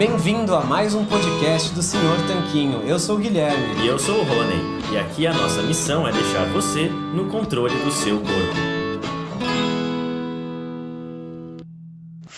Bem-vindo a mais um podcast do Senhor Tanquinho. Eu sou o Guilherme. E eu sou o Rony. E aqui a nossa missão é deixar você no controle do seu corpo.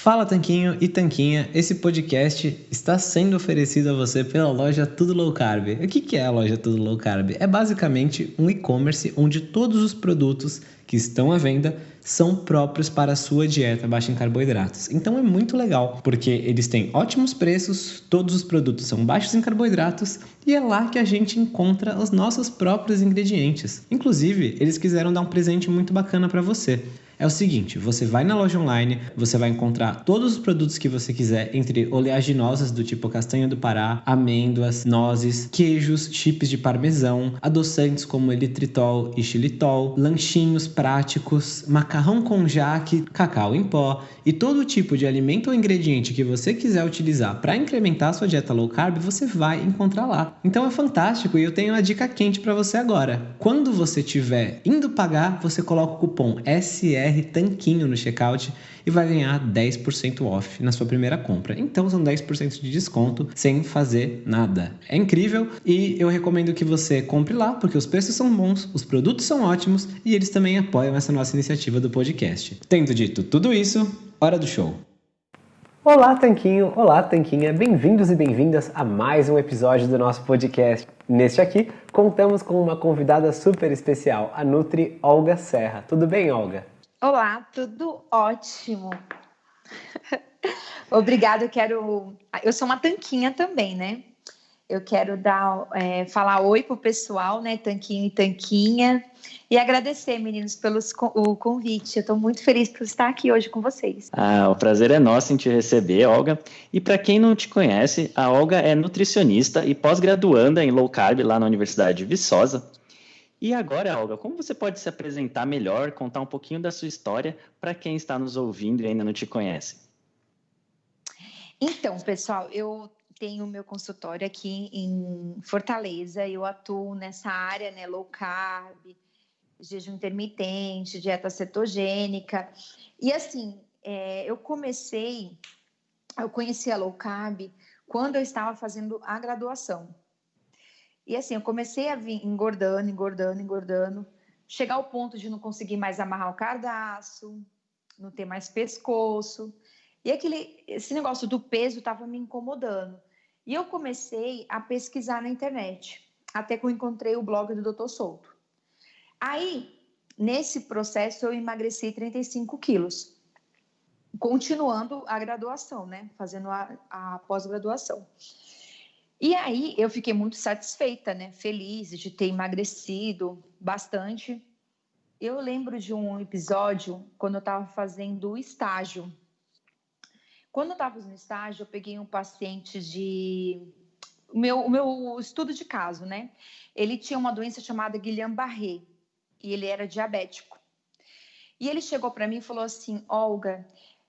Fala Tanquinho e Tanquinha, esse podcast está sendo oferecido a você pela loja Tudo Low Carb. O que é a loja Tudo Low Carb? É basicamente um e-commerce onde todos os produtos que estão à venda são próprios para a sua dieta baixa em carboidratos. Então é muito legal, porque eles têm ótimos preços, todos os produtos são baixos em carboidratos e é lá que a gente encontra os nossos próprios ingredientes. Inclusive, eles quiseram dar um presente muito bacana para você é o seguinte: você vai na loja online, você vai encontrar todos os produtos que você quiser, entre oleaginosas do tipo castanha do Pará, amêndoas, nozes, queijos, chips de parmesão, adoçantes como elitritol e xilitol, lanchinhos práticos, macarrão com jaque, cacau em pó e todo tipo de alimento ou ingrediente que você quiser utilizar para incrementar a sua dieta low carb, você vai encontrar lá. Então é fantástico e eu tenho uma dica quente para você agora. Quando você estiver indo pagar, você coloca o cupom SR BR Tanquinho no checkout e vai ganhar 10% off na sua primeira compra. Então são 10% de desconto sem fazer nada. É incrível e eu recomendo que você compre lá porque os preços são bons, os produtos são ótimos e eles também apoiam essa nossa iniciativa do podcast. Tendo dito tudo isso, hora do show. Olá, Tanquinho! Olá, Tanquinha! Bem-vindos e bem-vindas a mais um episódio do nosso podcast. Neste aqui, contamos com uma convidada super especial, a Nutri Olga Serra. Tudo bem, Olga? Olá, tudo ótimo. Obrigada, eu quero. Eu sou uma tanquinha também, né? Eu quero dar, é, falar oi pro pessoal, né? Tanquinho e tanquinha. E agradecer, meninos, pelo o convite. Eu estou muito feliz por estar aqui hoje com vocês. Ah, o prazer é nosso em te receber, Olga. E para quem não te conhece, a Olga é nutricionista e pós-graduanda em low carb lá na Universidade de Viçosa. E agora, Olga, como você pode se apresentar melhor, contar um pouquinho da sua história para quem está nos ouvindo e ainda não te conhece? Então, pessoal, eu tenho meu consultório aqui em Fortaleza, eu atuo nessa área, né, low carb, jejum intermitente, dieta cetogênica. E assim, é, eu comecei, eu conheci a low carb quando eu estava fazendo a graduação. E assim, eu comecei a vir engordando, engordando, engordando, chegar ao ponto de não conseguir mais amarrar o cardaço, não ter mais pescoço. E aquele, esse negócio do peso estava me incomodando. E eu comecei a pesquisar na internet, até que eu encontrei o blog do Dr. Souto. Aí, nesse processo, eu emagreci 35 quilos, continuando a graduação, né? Fazendo a, a pós-graduação. E aí eu fiquei muito satisfeita, né? Feliz de ter emagrecido bastante. Eu lembro de um episódio quando eu estava fazendo o estágio. Quando eu estava no estágio, eu peguei um paciente de o meu, o meu estudo de caso, né? Ele tinha uma doença chamada Guillain-Barré e ele era diabético. E ele chegou para mim e falou assim: Olga,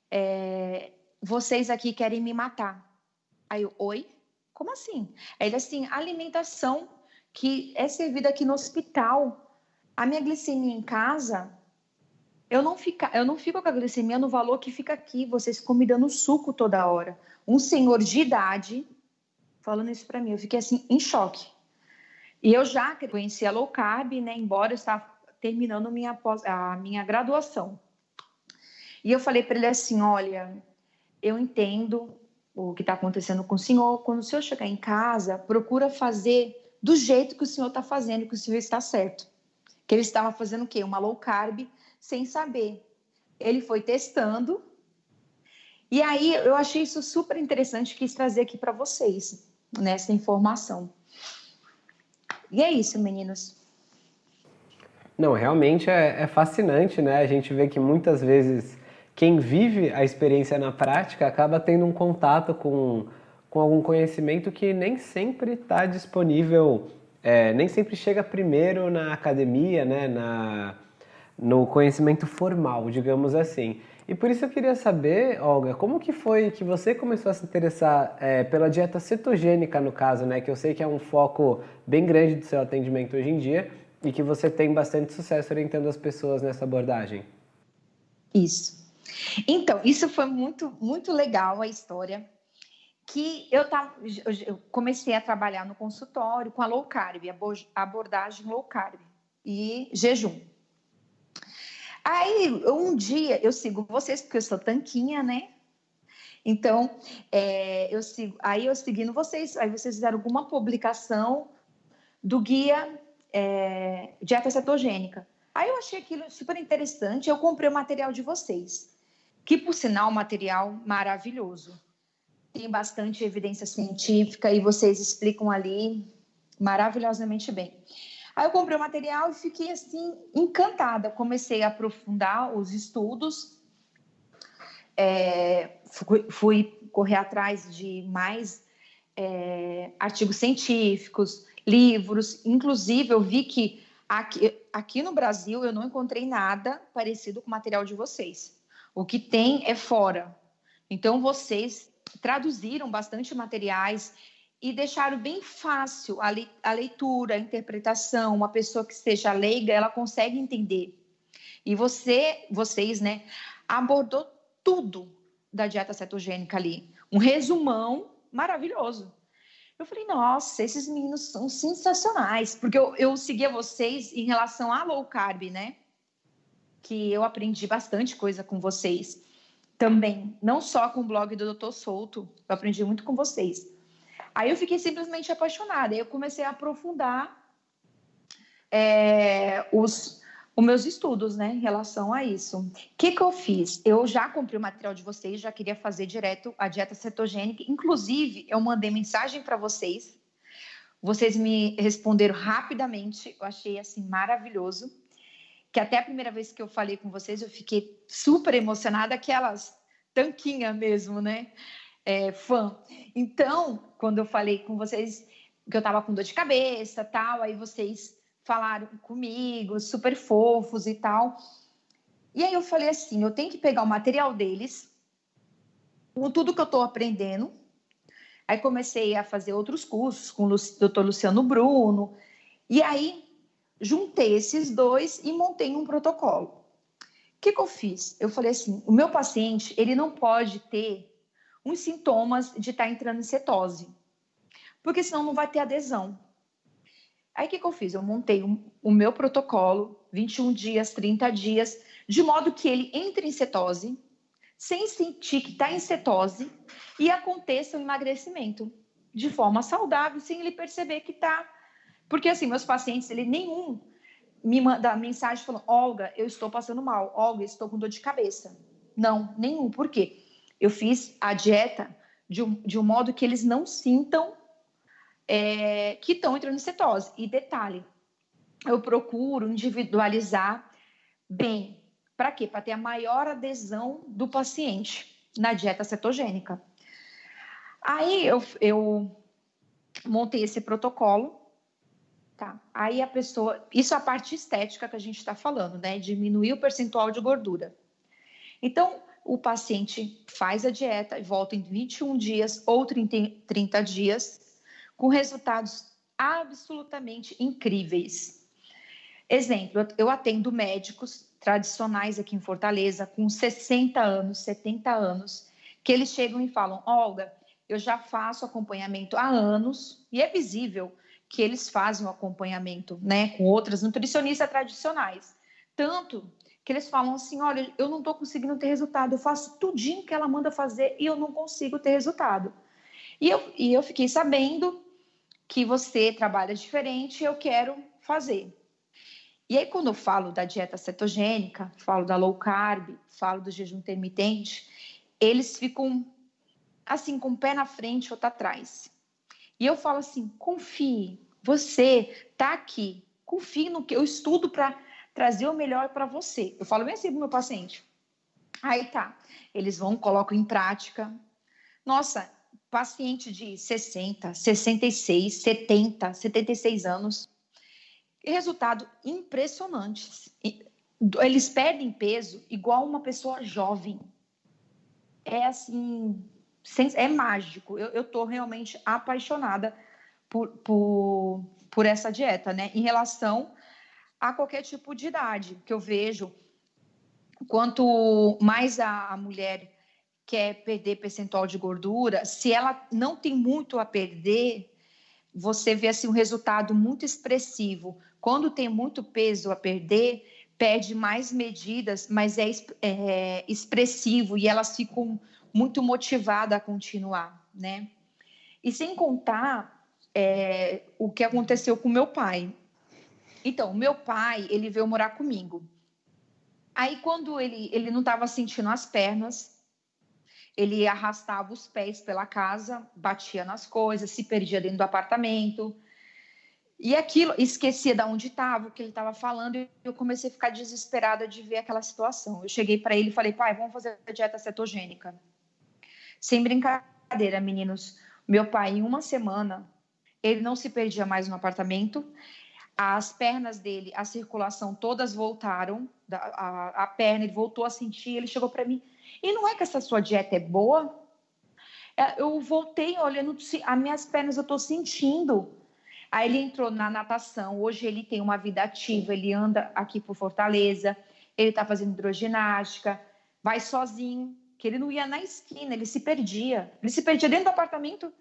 é, vocês aqui querem me matar. Aí eu, oi? Como assim? Ele assim, alimentação que é servida aqui no hospital. A minha glicemia em casa, eu não, fica, eu não fico com a glicemia no valor que fica aqui. Vocês ficam me dando suco toda hora. Um senhor de idade falando isso para mim, eu fiquei assim em choque. E eu já conhecia low carb, né? Embora eu estava terminando minha a minha graduação. E eu falei para ele assim, olha, eu entendo, o que está acontecendo com o senhor. Quando o senhor chegar em casa, procura fazer do jeito que o senhor está fazendo, que o senhor está certo. Que ele estava fazendo o quê? Uma low carb sem saber. Ele foi testando. E aí eu achei isso super interessante, quis trazer aqui para vocês nessa informação. E é isso, meninos. Não, realmente é, é fascinante, né? A gente vê que muitas vezes quem vive a experiência na prática acaba tendo um contato com, com algum conhecimento que nem sempre está disponível, é, nem sempre chega primeiro na academia, né, na, no conhecimento formal, digamos assim. E por isso eu queria saber, Olga, como que foi que você começou a se interessar é, pela dieta cetogênica, no caso, né? Que eu sei que é um foco bem grande do seu atendimento hoje em dia e que você tem bastante sucesso orientando as pessoas nessa abordagem. Isso. Então, isso foi muito, muito legal a história. que eu, tava, eu comecei a trabalhar no consultório com a low carb, a abordagem low carb e jejum. Aí, um dia, eu sigo vocês, porque eu sou tanquinha, né? Então, é, eu sigo, aí eu seguindo vocês, aí vocês fizeram alguma publicação do guia é, dieta cetogênica. Aí eu achei aquilo super interessante, eu comprei o material de vocês, que por sinal, um material maravilhoso. Tem bastante evidência científica e vocês explicam ali maravilhosamente bem. Aí eu comprei o material e fiquei assim encantada. Comecei a aprofundar os estudos, é, fui, fui, correr atrás de mais é, artigos científicos, livros. Inclusive, eu vi que aqui, aqui no Brasil eu não encontrei nada parecido com o material de vocês. O que tem é fora. Então, vocês traduziram bastante materiais e deixaram bem fácil a, a leitura, a interpretação. Uma pessoa que seja leiga, ela consegue entender. E você, vocês, né, abordou tudo da dieta cetogênica ali. Um resumão maravilhoso. Eu falei, nossa, esses meninos são sensacionais, porque eu, eu seguia vocês em relação à low carb, né? Que eu aprendi bastante coisa com vocês também, não só com o blog do Doutor Souto, eu aprendi muito com vocês. Aí eu fiquei simplesmente apaixonada. Aí eu comecei a aprofundar é, os, os meus estudos, né, em relação a isso. O que, que eu fiz? Eu já comprei o material de vocês, já queria fazer direto a dieta cetogênica. Inclusive, eu mandei mensagem para vocês. Vocês me responderam rapidamente. Eu achei assim maravilhoso. Que até a primeira vez que eu falei com vocês, eu fiquei super emocionada, aquelas tanquinha mesmo, né? é, fã. Então, quando eu falei com vocês que eu estava com dor de cabeça, tal, aí vocês falaram comigo, super fofos e tal. E aí eu falei assim, eu tenho que pegar o material deles, com tudo que eu estou aprendendo. Aí comecei a fazer outros cursos com o doutor Luciano Bruno. E aí juntei esses dois e montei um protocolo. O que, que eu fiz? Eu falei assim, o meu paciente, ele não pode ter uns sintomas de estar tá entrando em cetose, porque senão não vai ter adesão. Aí o que, que eu fiz? Eu montei um, o meu protocolo, 21 dias, 30 dias, de modo que ele entre em cetose, sem sentir que está em cetose, e aconteça o emagrecimento de forma saudável, sem ele perceber que está. Porque assim, meus pacientes, ele nenhum me manda mensagem falando: Olga, eu estou passando mal, Olga, estou com dor de cabeça. Não, nenhum. Por quê? Eu fiz a dieta de um, de um modo que eles não sintam é, que estão entrando em cetose. E detalhe, eu procuro individualizar bem. Para quê? Para ter a maior adesão do paciente na dieta cetogênica. Aí eu, eu montei esse protocolo, tá? Aí a pessoa, isso é a parte estética que a gente está falando, né? Diminuir o percentual de gordura. Então, o paciente faz a dieta e volta em 21 dias ou 30, 30 dias, com resultados absolutamente incríveis. Exemplo, eu atendo médicos tradicionais aqui em Fortaleza, com 60 anos, 70 anos, que eles chegam e falam: Olga, eu já faço acompanhamento há anos e é visível que eles fazem o acompanhamento né, com outras nutricionistas tradicionais. Tanto que eles falam assim: olha, eu não estou conseguindo ter resultado, eu faço tudinho que ela manda fazer e eu não consigo ter resultado. E eu, e eu fiquei sabendo que você trabalha diferente, eu quero fazer. E aí, quando eu falo da dieta cetogênica, falo da low carb, falo do jejum intermitente, eles ficam assim, com o pé na frente ou tá atrás. E eu falo assim: confie, você tá aqui, confie no que eu estudo para trazer o melhor para você. Eu falo bem assim pro meu paciente. Aí tá, eles vão, colocam em prática. Nossa, paciente de 60, 66, 70, 76 anos. Resultado impressionante. Eles perdem peso igual uma pessoa jovem. É assim, é mágico. Eu estou realmente apaixonada por, por, por essa dieta, né? Em relação a qualquer tipo de idade, que eu vejo quanto mais a, mulher quer perder percentual de gordura, se ela não tem muito a perder, você vê assim um resultado muito expressivo. Quando tem muito peso a perder, pede mais medidas, mas é, é expressivo e elas ficam muito motivadas a continuar, né? E sem contar é, o que aconteceu com meu pai. Então, meu pai, ele veio morar comigo. Aí, quando ele, ele não estava sentindo as pernas, ele arrastava os pés pela casa, batia nas coisas, se perdia dentro do apartamento. E aquilo, esquecia de onde estava, o que ele estava falando, e eu comecei a ficar desesperada de ver aquela situação. Eu cheguei para ele e falei, pai, vamos fazer a dieta cetogênica. Sem brincadeira, meninos. Meu pai, em uma semana, ele não se perdia mais no apartamento, as pernas dele, a circulação todas voltaram, a, a, a perna, ele voltou a sentir, ele chegou para mim, e não é que essa sua dieta é boa? É, eu voltei olhando, as minhas pernas eu estou sentindo. Aí ele entrou na natação, hoje ele tem uma vida ativa, ele anda aqui por Fortaleza, ele está fazendo hidroginástica, vai sozinho, que ele não ia na esquina, ele se perdia. Ele se perdia dentro do apartamento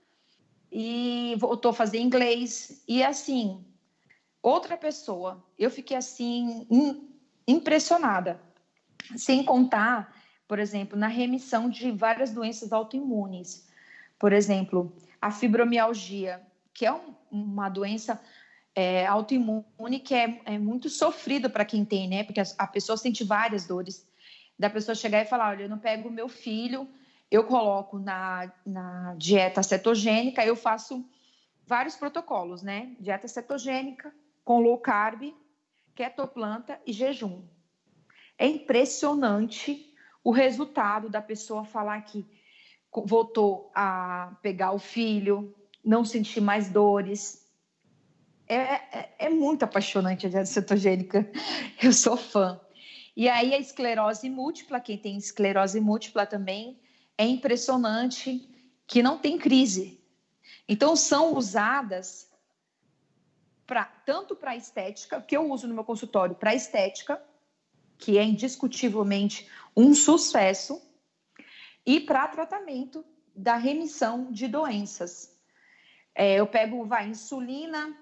e voltou a fazer inglês. E assim, outra pessoa. Eu fiquei assim, impressionada. Sem contar, por exemplo, na remissão de várias doenças autoimunes. Por exemplo, a fibromialgia, que é um, uma doença é, autoimune que é, é muito sofrido para quem tem, né? Porque a, a, pessoa sente várias dores. Da pessoa chegar e falar: olha, eu não pego o meu filho, eu coloco na, na dieta cetogênica, eu faço vários protocolos, né? Dieta cetogênica, com low carb, ketoplanta e jejum. É impressionante o resultado da pessoa falar que voltou a pegar o filho, não sentir mais dores. É, é, é muito apaixonante a dieta cetogênica. Eu sou fã. E aí a esclerose múltipla, quem tem esclerose múltipla também, é impressionante que não tem crise. Então são usadas pra, tanto para estética, que eu uso no meu consultório para estética, que é indiscutivelmente um sucesso, e para tratamento da remissão de doenças. É, eu pego, vai, insulina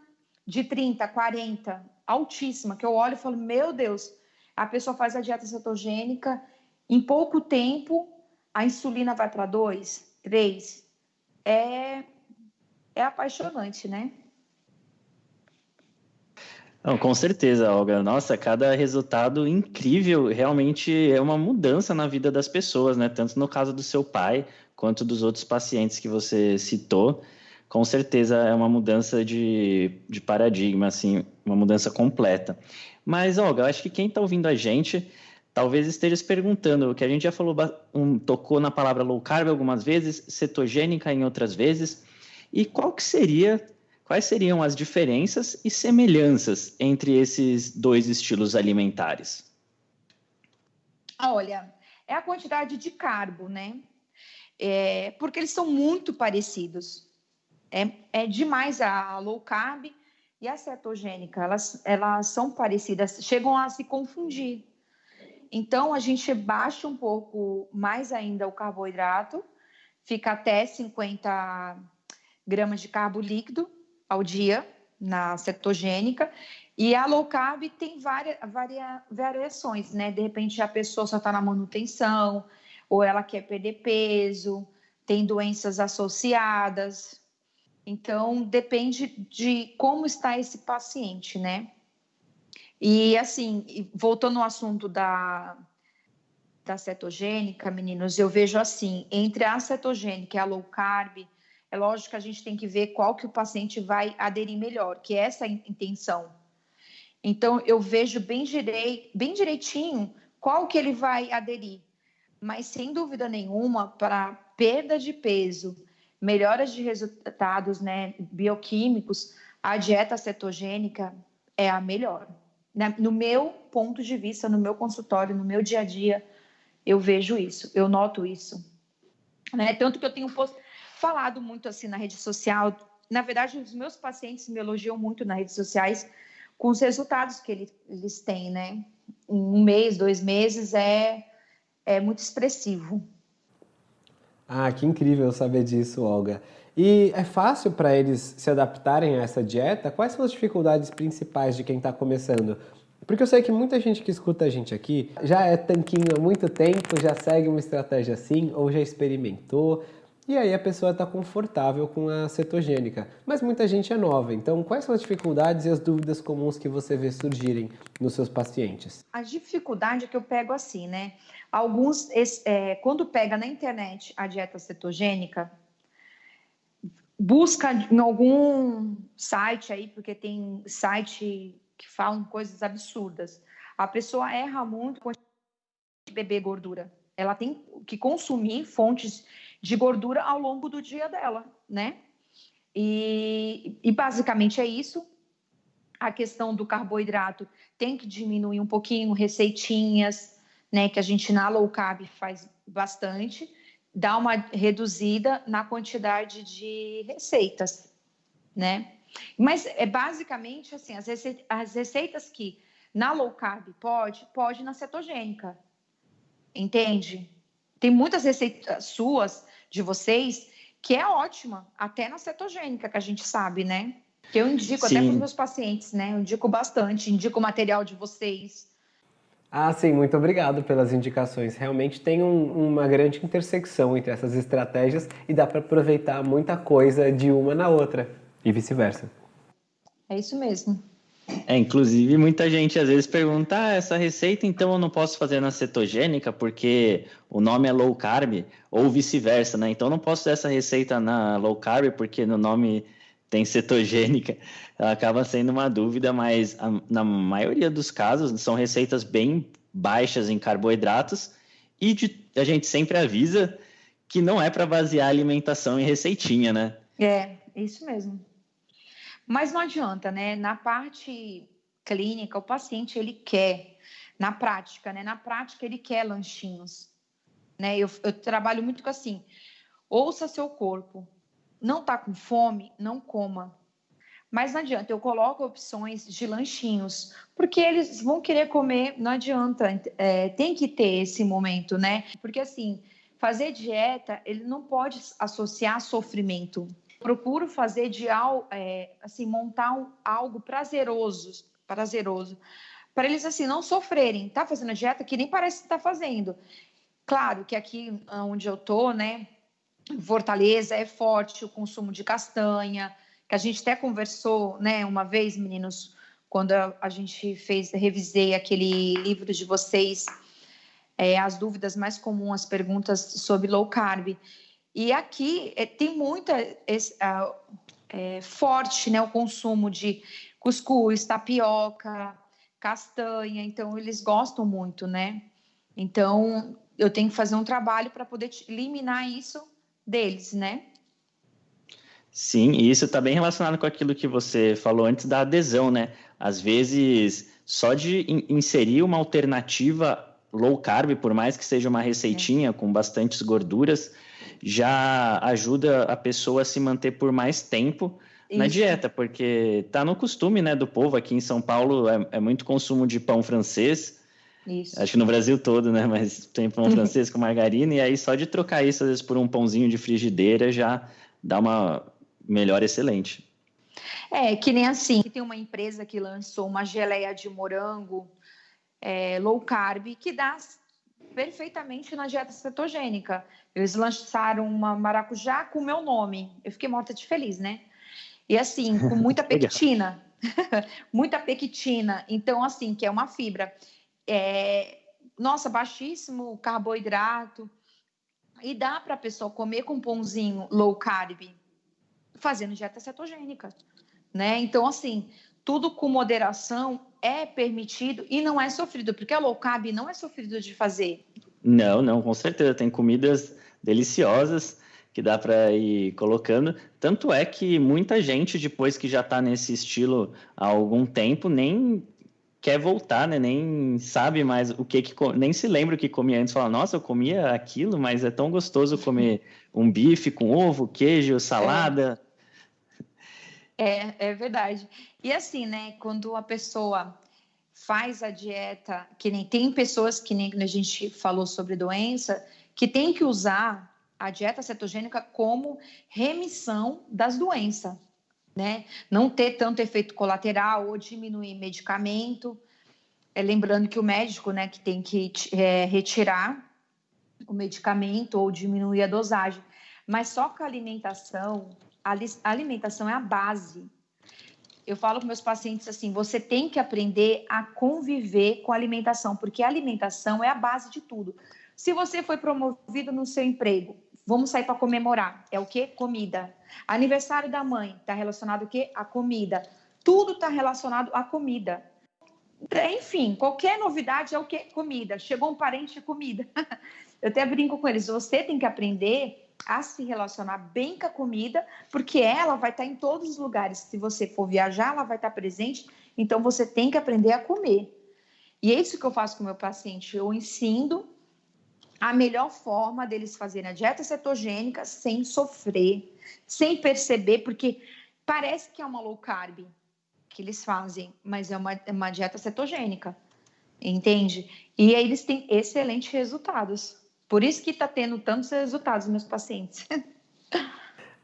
de 30, 40, altíssima, que eu olho e falo, meu Deus, a pessoa faz a dieta cetogênica, em pouco tempo a insulina vai para 2, 3. É, é apaixonante, né? Não, com certeza, Olga. Nossa, cada resultado incrível realmente é uma mudança na vida das pessoas, né? Tanto no caso do seu pai quanto dos outros pacientes que você citou. Com certeza é uma mudança de, de paradigma, assim, uma mudança completa. Mas, Olga, eu acho que quem está ouvindo a gente talvez esteja se perguntando, que a gente já falou, um, tocou na palavra low carb algumas vezes, cetogênica em outras vezes, e qual que seria Quais seriam as diferenças e semelhanças entre esses dois estilos alimentares? Olha, é a quantidade de carbo, né? É, porque eles são muito parecidos. É, é demais a low carb e a cetogênica, elas, elas são parecidas, chegam a se confundir. Então, a gente baixa um pouco mais ainda o carboidrato, fica até 50 gramas de carbo líquido, ao dia na cetogênica e a low carb tem várias varia, variações, né? De repente a pessoa só está na manutenção ou ela quer perder peso, tem doenças associadas. Então depende de como está esse paciente, né? E assim, voltando ao assunto da, da cetogênica, meninos, eu vejo assim, entre a cetogênica e a low carb, é lógico que a gente tem que ver qual que o paciente vai aderir melhor, que é essa a intenção. Então, eu vejo bem, direi, bem direitinho qual que ele vai aderir. Mas, sem dúvida nenhuma, para perda de peso, melhoras de resultados né, bioquímicos, a dieta cetogênica é a melhor. No meu ponto de vista, no meu consultório, no meu dia a dia, eu vejo isso, eu noto isso. Né? Tanto que eu tenho posto falado muito assim na rede social. Na verdade, os meus pacientes me elogiam muito nas redes sociais com os resultados que eles, eles têm, né? Um mês, dois meses é, é muito expressivo. Ah, que incrível saber disso, Olga. E é fácil para eles se adaptarem a essa dieta? Quais são as dificuldades principais de quem está começando? Porque eu sei que muita gente que escuta a gente aqui já é tanquinho há muito tempo, já segue uma estratégia assim, ou já experimentou, e aí a pessoa está confortável com a cetogênica. Mas muita gente é nova, então quais são as dificuldades e as dúvidas comuns que você vê surgirem nos seus pacientes? A dificuldade que eu pego assim, né? Alguns, é, quando pega na internet a dieta cetogênica, busca em algum site aí, porque tem site que falam coisas absurdas. A pessoa erra muito com beber gordura. Ela tem que consumir fontes de gordura ao longo do dia dela, né? E, e basicamente é isso. A questão do carboidrato tem que diminuir um pouquinho, receitinhas, né? Que a gente na low carb faz bastante, dá uma reduzida na quantidade de receitas, né? Mas é basicamente assim, as, receitas, as receitas que na low carb pode, pode na cetogênica. Entende? Tem muitas receitas suas, de vocês, que é ótima, até na cetogênica, que a gente sabe, né? Que eu indico Sim. até para os meus pacientes, né? Eu indico bastante, indico o material de vocês. Ah, sim, muito obrigado pelas indicações. Realmente tem um, uma grande intersecção entre essas estratégias e dá para aproveitar muita coisa de uma na outra e vice-versa. É isso mesmo. É, inclusive, muita gente às vezes pergunta: ah, essa receita então eu não posso fazer na cetogênica porque o nome é low carb, ou vice-versa, né? Então eu não posso fazer essa receita na low carb porque no nome tem cetogênica. Acaba sendo uma dúvida, mas a, na maioria dos casos são receitas bem baixas em carboidratos e de, a gente sempre avisa que não é para basear a alimentação em receitinha, né? É, isso mesmo. Mas não adianta, né? Na parte clínica, o paciente ele quer, na prática, né? Na prática ele quer lanchinhos, né? Eu, eu trabalho muito com assim, ouça seu corpo, não tá com fome, não coma. Mas não adianta, eu coloco opções de lanchinhos, porque eles vão querer comer, não adianta, é, tem que ter esse momento, né? Porque assim, fazer dieta, ele não pode associar sofrimento procuro fazer de é, assim montar um, algo prazeroso, prazeroso, para eles assim não sofrerem. Tá fazendo dieta que nem parece que está fazendo. Claro que aqui onde eu tô, né, Fortaleza é forte o consumo de castanha, que a gente até conversou, né, uma vez, meninos, quando a gente fez, revisei aquele livro de vocês, é, as dúvidas mais comuns, as perguntas sobre low carb. E aqui é, tem muita é, forte né, o consumo de cuscuz, tapioca, castanha, então eles gostam muito, né? Então eu tenho que fazer um trabalho para poder eliminar isso deles, né? Sim, e isso está bem relacionado com aquilo que você falou antes da adesão, né? Às vezes, só de inserir uma alternativa low carb, por mais que seja uma receitinha é. com bastantes gorduras, já ajuda a pessoa a se manter por mais tempo Isso. na dieta, porque tá no costume, né, do povo aqui em São Paulo é, é muito consumo de pão francês. Isso. Acho que no Brasil todo, né? Mas tem pão francês com margarina, e aí só de trocar isso, às vezes, por um pãozinho de frigideira já dá uma melhor excelente. É, que nem assim, tem uma empresa que lançou uma geleia de morango é, low carb que dá perfeitamente na dieta cetogênica. Eles lançaram uma maracujá com o meu nome. Eu fiquei morta de feliz, né? E assim, com muita pectina. muita pectina. Então, assim, que é uma fibra. É, nossa, baixíssimo carboidrato. E dá para a pessoa comer com pãozinho low carb, fazendo dieta cetogênica, né? Então, assim, tudo com moderação é permitido e não é sofrido, porque a low carb não é sofrido de fazer. Não, não, com certeza. Tem comidas deliciosas que dá para ir colocando. Tanto é que muita gente, depois que já está nesse estilo há algum tempo, nem quer voltar, né? Nem sabe mais o que, que nem se lembra o que comia antes. Fala, nossa, eu comia aquilo, mas é tão gostoso comer um bife com ovo, queijo, salada. É, é verdade. E assim, né? Quando a pessoa faz a dieta, que nem tem pessoas que nem a gente falou sobre doença, que tem que usar a dieta cetogênica como remissão das doenças, né? Não ter tanto efeito colateral ou diminuir medicamento. É, lembrando que o médico, né, que tem que é, retirar o medicamento ou diminuir a dosagem. Mas só com a alimentação, a alimentação é a base. Eu falo com meus pacientes assim: você tem que aprender a conviver com a alimentação, porque a alimentação é a base de tudo. Se você foi promovido no seu emprego, vamos sair para comemorar. É o que? Comida. Aniversário da mãe está relacionado o quê? A comida. Tudo está relacionado à comida. Enfim, qualquer novidade é o que? Comida. Chegou um parente, é comida. Eu até brinco com eles. Você tem que aprender a se relacionar bem com a comida, porque ela vai estar em todos os lugares. Se você for viajar, ela vai estar presente. Então você tem que aprender a comer. E é isso que eu faço com o meu paciente. Eu ensino a melhor forma deles fazerem a dieta cetogênica sem sofrer, sem perceber, porque parece que é uma low carb que eles fazem, mas é uma, é uma dieta cetogênica, entende? E aí eles têm excelentes resultados. Por isso que está tendo tantos resultados nos meus pacientes.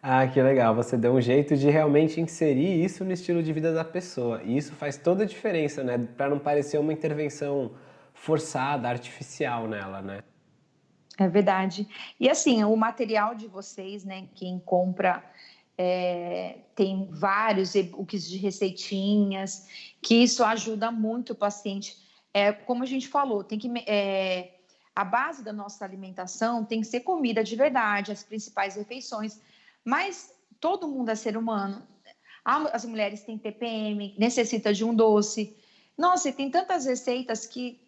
Ah, que legal. Você deu um jeito de realmente inserir isso no estilo de vida da pessoa. E isso faz toda a diferença, né? Para não parecer uma intervenção forçada, artificial nela, né? É verdade. E assim, o material de vocês, né? Quem compra é, tem vários e-books de receitinhas, que isso ajuda muito o paciente. É, como a gente falou, tem que é, a base da nossa alimentação tem que ser comida de verdade, as principais refeições. Mas todo mundo é ser humano. As mulheres têm TPM, necessita de um doce. Nossa, e tem tantas receitas que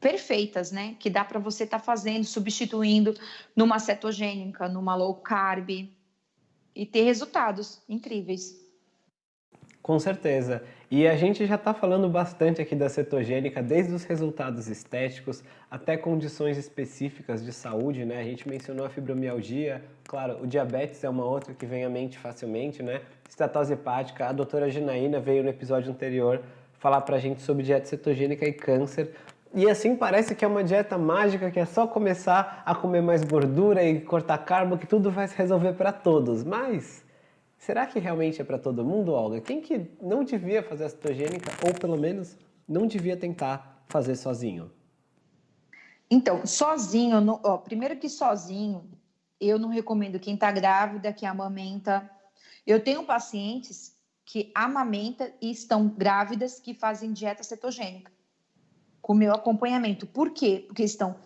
perfeitas, né? Que dá para você estar tá fazendo, substituindo numa cetogênica, numa low carb e ter resultados incríveis. Com certeza. E a gente já está falando bastante aqui da cetogênica, desde os resultados estéticos até condições específicas de saúde, né? A gente mencionou a fibromialgia, claro, o diabetes é uma outra que vem à mente facilmente, né? Estatose hepática, a doutora Ginaína veio no episódio anterior falar pra gente sobre dieta cetogênica e câncer. E assim parece que é uma dieta mágica, que é só começar a comer mais gordura e cortar carbo que tudo vai se resolver para todos. Mas Será que realmente é para todo mundo, Olga? Quem que não devia fazer a cetogênica, ou pelo menos não devia tentar fazer sozinho? Então, sozinho, ó, primeiro que sozinho, eu não recomendo quem está grávida, que amamenta. Eu tenho pacientes que amamenta e estão grávidas que fazem dieta cetogênica com meu acompanhamento. Por quê? Porque estão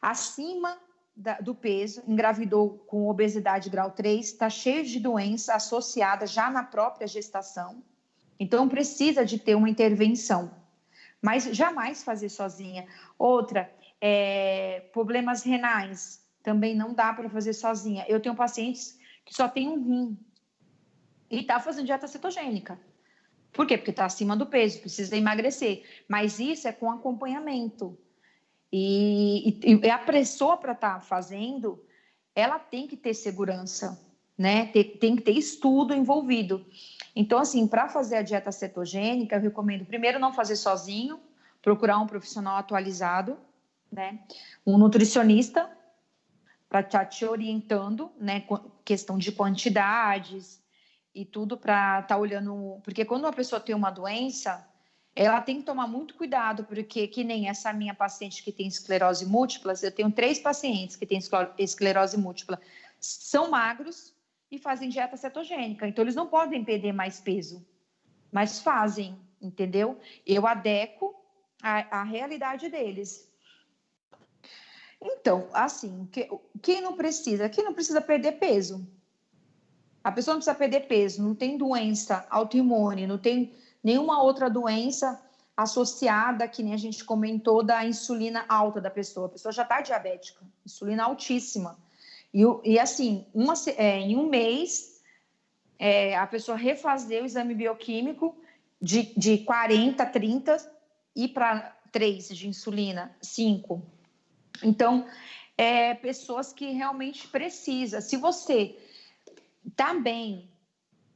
acima da, do peso, engravidou com obesidade grau 3, está cheio de doença associada já na própria gestação. Então, precisa de ter uma intervenção. Mas jamais fazer sozinha. Outra, é, problemas renais, também não dá para fazer sozinha. Eu tenho pacientes que só tem um rim e está fazendo dieta cetogênica. Por quê? Porque está acima do peso, precisa emagrecer. Mas isso é com acompanhamento. E, e, e a pessoa para estar tá fazendo, ela tem que ter segurança, né? Tem, tem que ter estudo envolvido. Então, assim, para fazer a dieta cetogênica, eu recomendo primeiro não fazer sozinho, procurar um profissional atualizado, né? Um nutricionista para estar tá te orientando, né? Questão de quantidades e tudo para estar tá olhando, porque quando uma pessoa tem uma doença, ela tem que tomar muito cuidado, porque que nem essa minha paciente que tem esclerose múltipla, eu tenho três pacientes que têm esclerose múltipla, são magros e fazem dieta cetogênica, então eles não podem perder mais peso, mas fazem, entendeu? Eu adequo a, a realidade deles. Então, assim, que, quem não precisa? Quem não precisa perder peso? A pessoa não precisa perder peso, não tem doença autoimune, não tem nenhuma outra doença associada, que nem a gente comentou, da insulina alta da pessoa. A pessoa já está diabética, insulina altíssima. E, e assim, uma, é, em um mês, é, a pessoa refazer o exame bioquímico de, de 40, 30 e para 3 de insulina, 5. Então, é, pessoas que realmente precisa. Se você está bem,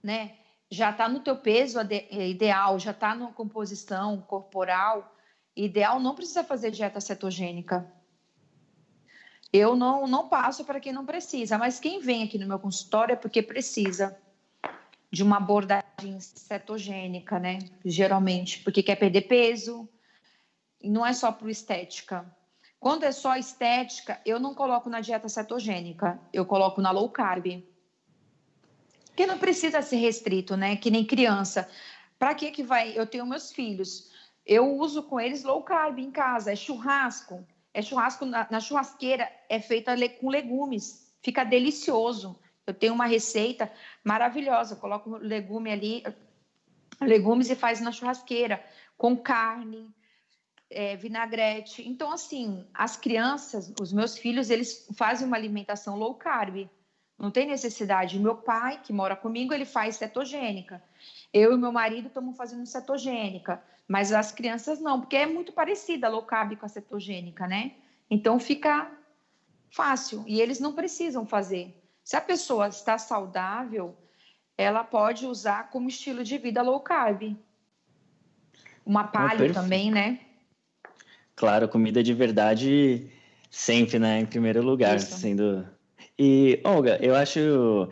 né? Já está no teu peso é, ideal, já está na composição corporal ideal, não precisa fazer dieta cetogênica. eu não, não passo para quem não precisa, mas quem vem aqui no meu consultório é porque precisa de uma abordagem cetogênica, né? Geralmente, porque quer perder peso, e não é só por estética. Quando é só estética, eu não coloco na dieta cetogênica, eu coloco na low carb. Porque não precisa ser restrito, né? Que nem criança. Para que que vai? Eu tenho meus filhos. Eu uso com eles low carb em casa, é churrasco. É churrasco na, na churrasqueira, é feita com legumes. Fica delicioso. Eu tenho uma receita maravilhosa, coloco legume ali, legumes e faz na churrasqueira, com carne, é, vinagrete. Então, assim, as crianças, os meus filhos, eles fazem uma alimentação low carb. Não tem necessidade. Meu pai, que mora comigo, ele faz cetogênica. Eu e meu marido estamos fazendo cetogênica, mas as crianças não, porque é muito parecida a low carb com a cetogênica, né? Então fica fácil e eles não precisam fazer. Se a pessoa está saudável, ela pode usar como estilo de vida low carb. Uma palha oh, também, né? Claro, comida de verdade sempre, né? Em primeiro lugar, Isso. sendo. E, Olga, eu acho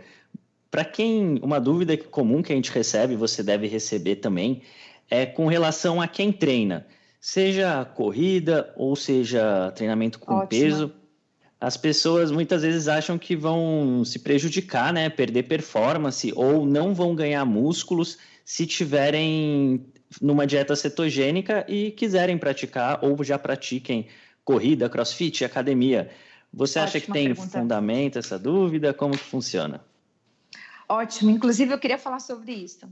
para quem, uma dúvida comum que a gente recebe, você deve receber também, é com relação a quem treina, seja corrida ou seja treinamento com Ótimo. peso. As pessoas muitas vezes acham que vão se prejudicar, né, perder performance ou não vão ganhar músculos se tiverem numa dieta cetogênica e quiserem praticar ou já pratiquem corrida, crossfit, academia. Você Ótima acha que tem pergunta. fundamento essa dúvida? Como que funciona? Ótimo. Inclusive, eu queria falar sobre isso.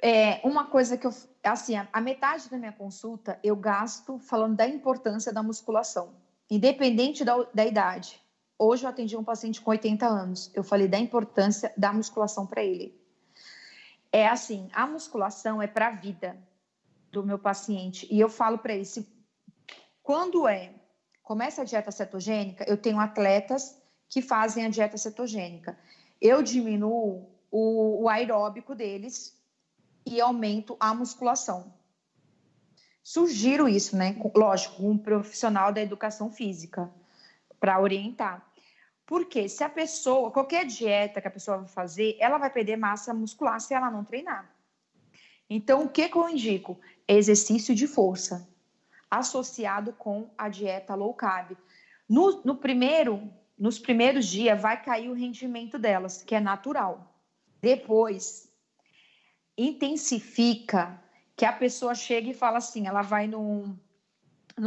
É, uma coisa que eu. Assim, a, a metade da minha consulta eu gasto falando da importância da musculação, independente da, da idade. Hoje eu atendi um paciente com 80 anos. Eu falei da importância da musculação para ele. É assim, a musculação é para a vida do meu paciente. E eu falo para ele, se, quando é começa a dieta cetogênica, eu tenho atletas que fazem a dieta cetogênica eu diminuo o, o aeróbico deles e aumento a musculação. Sugiro isso, né? Lógico, um profissional da educação física para orientar. Porque se a pessoa, qualquer dieta que a pessoa vai fazer, ela vai perder massa muscular se ela não treinar. Então, o que, que eu indico? Exercício de força, associado com a dieta low carb. No, no primeiro nos primeiros dias vai cair o rendimento delas, que é natural. Depois, intensifica que a pessoa chega e fala assim, ela vai no,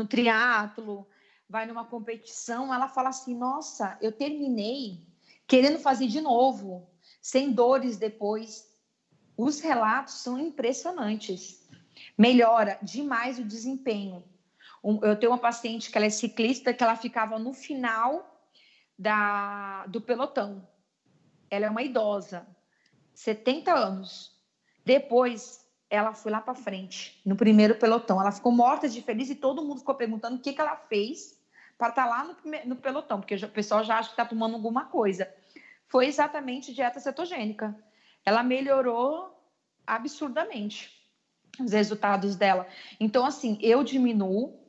triatlo, vai numa competição, ela fala assim, nossa, eu terminei querendo fazer de novo, sem dores depois. Os relatos são impressionantes. Melhora demais o desempenho. Eu tenho uma paciente que ela é ciclista, que ela ficava no final da, do pelotão. Ela é uma idosa, 70 anos. Depois, ela foi lá para frente, no primeiro pelotão. Ela ficou morta de feliz e todo mundo ficou perguntando o que, que ela fez para estar tá lá no, no, pelotão, porque o pessoal já acha que está tomando alguma coisa. Foi exatamente dieta cetogênica. Ela melhorou absurdamente os resultados dela. Então, assim, eu diminuo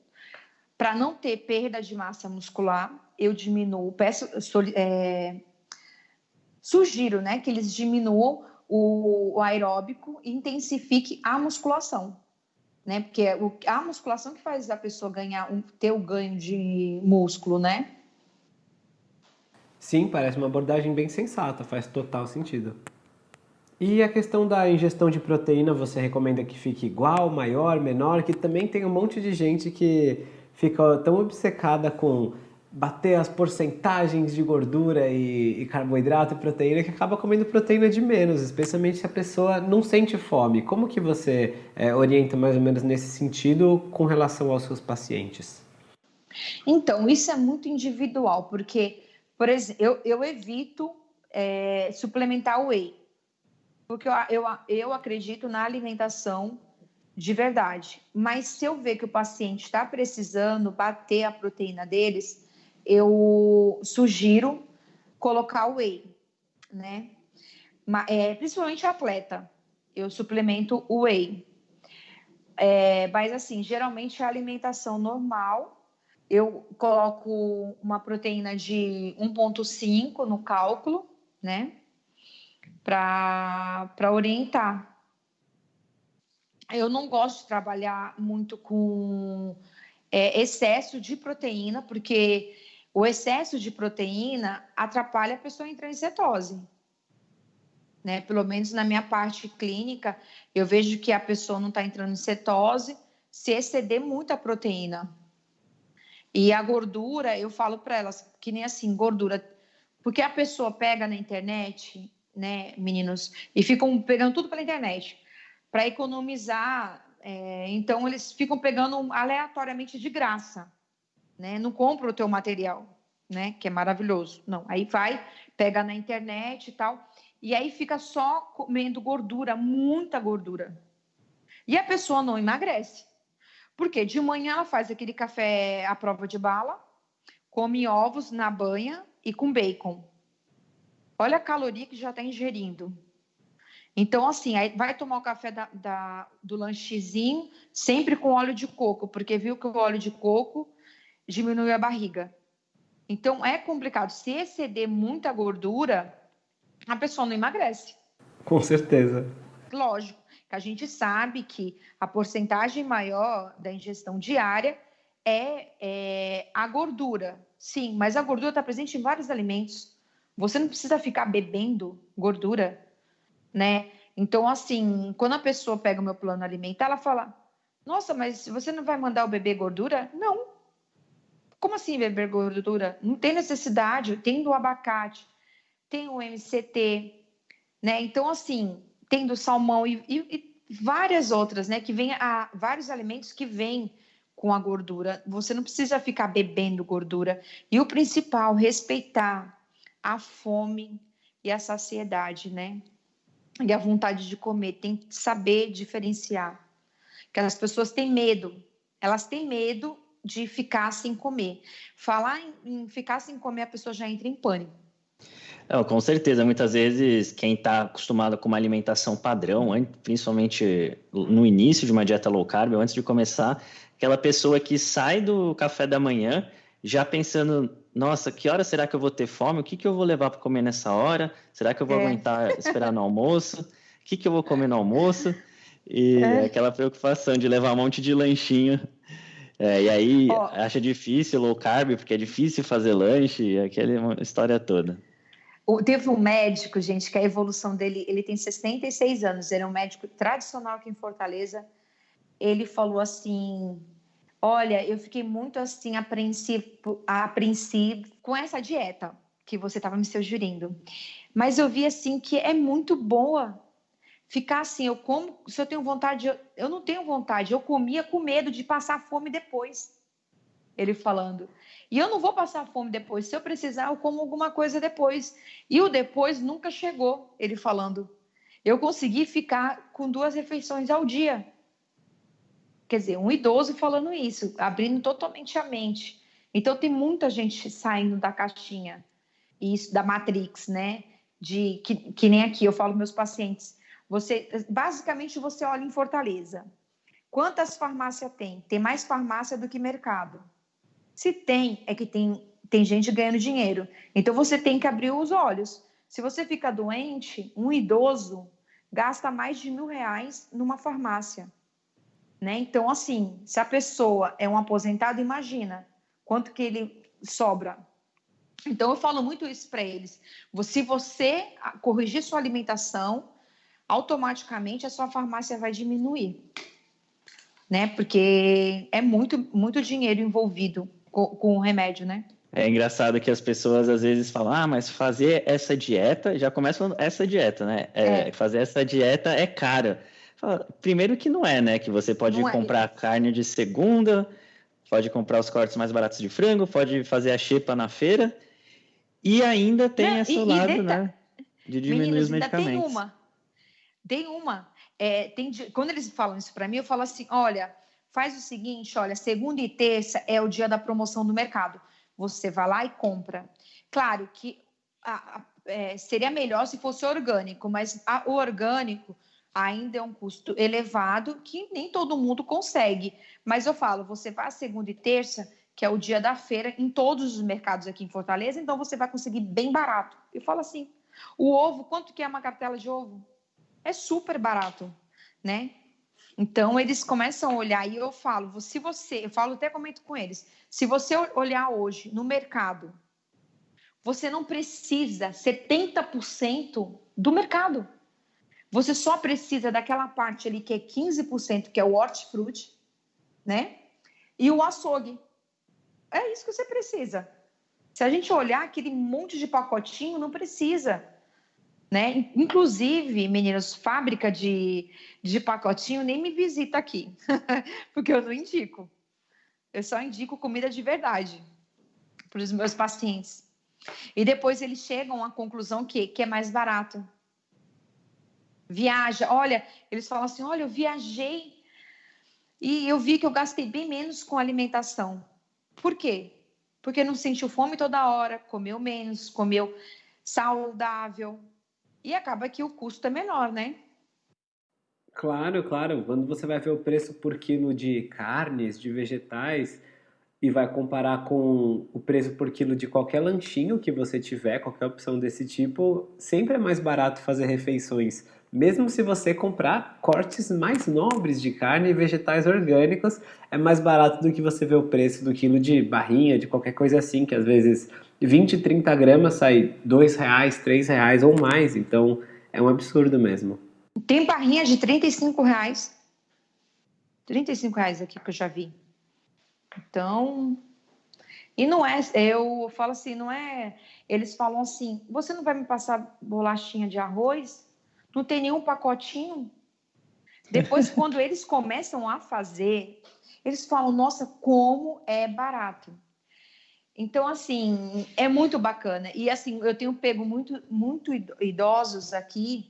para não ter perda de massa muscular, eu diminuo, peço, é, sugiro né, que eles diminuam o, o aeróbico e intensifique a musculação. Né? Porque é a musculação que faz a pessoa ganhar, um, ter o ganho de músculo, né? Sim, parece uma abordagem bem sensata, faz total sentido. E a questão da ingestão de proteína, você recomenda que fique igual, maior, menor? Que também tem um monte de gente que fica tão obcecada com bater as porcentagens de gordura e, e, carboidrato e proteína que acaba comendo proteína de menos, especialmente se a pessoa não sente fome. Como que você é, orienta mais ou menos nesse sentido com relação aos seus pacientes? Então, isso é muito individual, porque, por exemplo, eu, eu evito é, suplementar whey, porque eu, eu, eu acredito na alimentação de verdade. Mas se eu ver que o paciente está precisando bater a proteína deles, eu sugiro colocar o whey, né? É, principalmente atleta, eu suplemento o whey. É, mas assim, geralmente é alimentação normal, eu coloco uma proteína de 1,5 no cálculo, né? Para orientar. Eu não gosto de trabalhar muito com é, excesso de proteína, porque o excesso de proteína atrapalha a pessoa entrar em cetose. Né? Pelo menos na minha parte clínica, eu vejo que a pessoa não está entrando em cetose se exceder muita proteína. E a gordura, eu falo para elas que nem assim, gordura, porque a pessoa pega na internet, né, meninos, e ficam pegando tudo pela internet para economizar. É, então eles ficam pegando aleatoriamente de graça, né? Não compra o teu material, né? Que é maravilhoso. Não, aí vai, pega na internet e tal, e aí fica só comendo gordura, muita gordura. E a pessoa não emagrece. Porque de manhã ela faz aquele café à prova de bala, come ovos na banha e com bacon. Olha a caloria que já está ingerindo. Então, assim, vai tomar o café da, da, do lanchezinho sempre com óleo de coco, porque viu que o óleo de coco diminui a barriga. Então, é complicado. Se exceder muita gordura, a pessoa não emagrece. Com certeza. Lógico que a gente sabe que a porcentagem maior da ingestão diária é, é a gordura. Sim, mas a gordura está presente em vários alimentos. Você não precisa ficar bebendo gordura, né? Então, assim, quando a pessoa pega o meu plano alimentar, ela fala: Nossa, mas você não vai mandar o bebê gordura? Não. Como assim beber gordura? Não tem necessidade. Tem do abacate, tem o MCT, né? Então, assim, tem do salmão e, e, e várias outras, né? Que vem a vários alimentos que vêm com a gordura. Você não precisa ficar bebendo gordura. E o principal, respeitar a fome e a saciedade, né? E a vontade de comer. Tem que saber diferenciar. Que as pessoas têm medo. Elas têm medo de ficar sem comer. Falar em, em ficar sem comer, a pessoa já entra em pânico. Não, com certeza, muitas vezes quem está acostumado com uma alimentação padrão, principalmente no início de uma dieta low carb, antes de começar, aquela pessoa que sai do café da manhã já pensando, nossa, que hora será que eu vou ter fome? O que, que eu vou levar para comer nessa hora? Será que eu vou é. aguentar esperar no almoço? O que, que eu vou comer no almoço? E é. aquela preocupação de levar um monte de lanchinho. É, e aí oh. acha difícil low carb, porque é difícil fazer lanche, aquela história toda. Teve um médico, gente, que a evolução dele, ele tem 66 anos, ele é um médico tradicional aqui em Fortaleza. Ele falou assim: Olha, eu fiquei muito assim apreensivo, apreensivo com essa dieta que você estava me sugerindo. Mas eu vi assim que é muito boa ficar assim, eu como, se eu tenho vontade, eu, eu não tenho vontade, eu comia com medo de passar fome depois. Ele falando. E eu não vou passar fome depois. Se eu precisar, eu como alguma coisa depois. E o depois nunca chegou, ele falando. Eu consegui ficar com duas refeições ao dia. Quer dizer, um idoso falando isso, abrindo totalmente a mente. Então tem muita gente saindo da caixinha, isso da Matrix, né? De que, que nem aqui eu falo meus pacientes. Você basicamente você olha em Fortaleza. Quantas farmácias tem? Tem mais farmácia do que mercado. Se tem, é que tem, tem gente ganhando dinheiro. Então você tem que abrir os olhos. Se você fica doente, um idoso gasta mais de mil reais numa farmácia. Né? Então, assim, se a pessoa é um aposentado, imagina quanto que ele sobra. Então, eu falo muito isso para eles. Se você corrigir sua alimentação, automaticamente a sua farmácia vai diminuir. Né? Porque é muito, muito dinheiro envolvido com, com o remédio, né? É engraçado que as pessoas às vezes falam, ah, mas fazer essa dieta, já começa falando essa dieta, né? É, é. Fazer essa dieta é cara. Primeiro que não é, né? Que você pode não é. comprar é. carne de segunda, pode comprar os cortes mais baratos de frango, pode fazer a xepa na feira e ainda tem não, esse e, lado, e né? De diminuir Meninos, os medicamentos. Tem uma. Tem uma. É, tem, quando eles falam isso para mim, eu falo assim: olha, faz o seguinte, olha, segunda e terça é o dia da promoção do mercado. Você vai lá e compra. Claro que a, a, é, seria melhor se fosse orgânico, mas a, o orgânico ainda é um custo elevado que nem todo mundo consegue. Mas eu falo, você vai segunda e terça, que é o dia da feira, em todos os mercados aqui em Fortaleza, então você vai conseguir bem barato. Eu falo assim, o ovo, quanto que é uma cartela de ovo? É super barato, né? Então eles começam a olhar e eu falo, se você, eu falo até comento com eles, se você olhar hoje no mercado, você não precisa 70% do mercado. Você só precisa daquela parte ali que é 15%, que é o hortifruti, né? E o açougue. É isso que você precisa. Se a gente olhar aquele monte de pacotinho, não precisa. Né? Inclusive, meninas, fábrica de, de pacotinho nem me visita aqui, porque eu não indico. Eu só indico comida de verdade para os meus pacientes. E depois eles chegam à conclusão que, que é mais barato. Viaja, olha, eles falam assim: olha, eu viajei e eu vi que eu gastei bem menos com alimentação. Por quê? Porque não sentiu fome toda hora, comeu menos, comeu saudável. E acaba que o custo é menor, né? Claro, claro. Quando você vai ver o preço por quilo de carnes, de vegetais, e vai comparar com o preço por quilo de qualquer lanchinho que você tiver, qualquer opção desse tipo, sempre é mais barato fazer refeições. Mesmo se você comprar cortes mais nobres de carne e vegetais orgânicos, é mais barato do que você ver o preço do quilo de barrinha, de qualquer coisa assim, que às vezes 20, 30 gramas sai dois reais, três reais ou mais. Então é um absurdo mesmo. Tem barrinha de 35 reais. 35 reais aqui que eu já vi. Então, e não é, eu falo assim, não é. Eles falam assim: você não vai me passar bolachinha de arroz? Não tem nenhum pacotinho? Depois, quando eles começam a fazer, eles falam: nossa, como é barato. Então, assim, é muito bacana. E, assim, eu tenho pego muito, muito idosos aqui,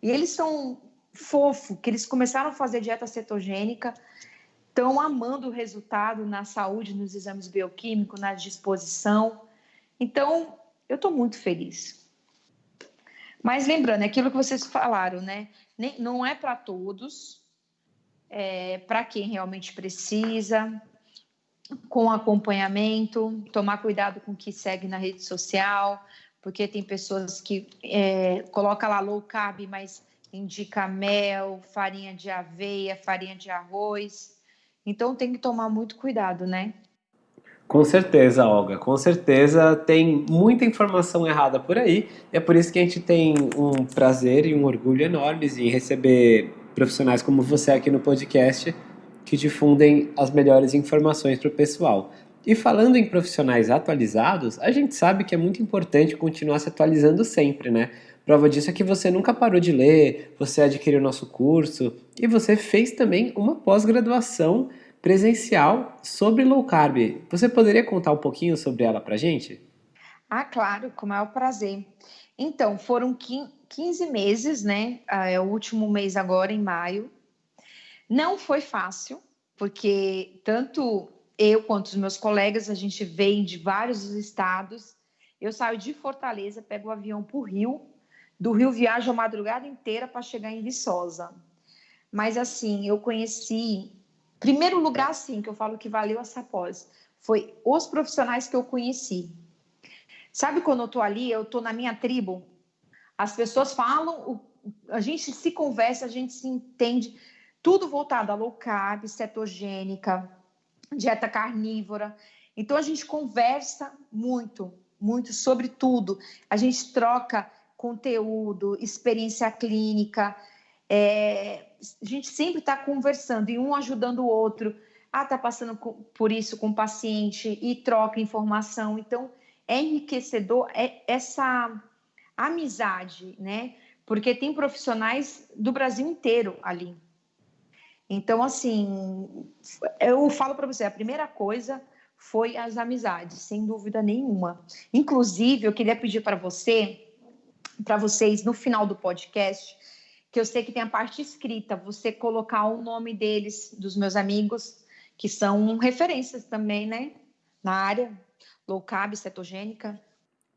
e eles são fofo, que eles começaram a fazer dieta cetogênica estão amando o resultado na saúde, nos exames bioquímicos, na disposição. Então, eu estou muito feliz. Mas lembrando, é aquilo que vocês falaram, né? Nem, não é para todos, é para quem realmente precisa, com acompanhamento, tomar cuidado com o que segue na rede social, porque tem pessoas que é, coloca lá low carb, mas indica mel, farinha de aveia, farinha de arroz. Então tem que tomar muito cuidado, né? Com certeza, Olga, com certeza tem muita informação errada por aí. É por isso que a gente tem um prazer e um orgulho enormes em receber profissionais como você aqui no podcast que difundem as melhores informações para o pessoal. E falando em profissionais atualizados, a gente sabe que é muito importante continuar se atualizando sempre, né? Prova disso é que você nunca parou de ler, você adquiriu nosso curso e você fez também uma pós-graduação presencial sobre low carb. Você poderia contar um pouquinho sobre ela para gente? Ah, claro, com o maior prazer. Então, foram 15 meses, né? Ah, é o último mês agora, em maio. Não foi fácil, porque tanto eu quanto os meus colegas, a gente vem de vários estados. Eu saio de Fortaleza, pego o avião para o Rio, do Rio viajo a madrugada inteira para chegar em Viçosa. Mas assim, eu conheci, primeiro lugar assim, que eu falo que valeu essa pós, foi os profissionais que eu conheci. Sabe quando eu tô ali, eu tô na minha tribo, as pessoas falam, a gente se conversa, a gente se entende, tudo voltado a low carb, cetogênica, dieta carnívora. Então a gente conversa muito, muito sobre tudo. A gente troca conteúdo, experiência clínica. É, a gente sempre está conversando e um ajudando o outro. Ah, está passando por isso com o paciente e troca informação. Então, é enriquecedor é essa amizade, né? Porque tem profissionais do Brasil inteiro ali. Então, assim, eu falo para você, a primeira coisa foi as amizades, sem dúvida nenhuma. Inclusive, eu queria pedir para você, para vocês, no final do podcast, que eu sei que tem a parte escrita, você colocar o nome deles, dos meus amigos, que são referências também, né? Na área, low carb, cetogênica.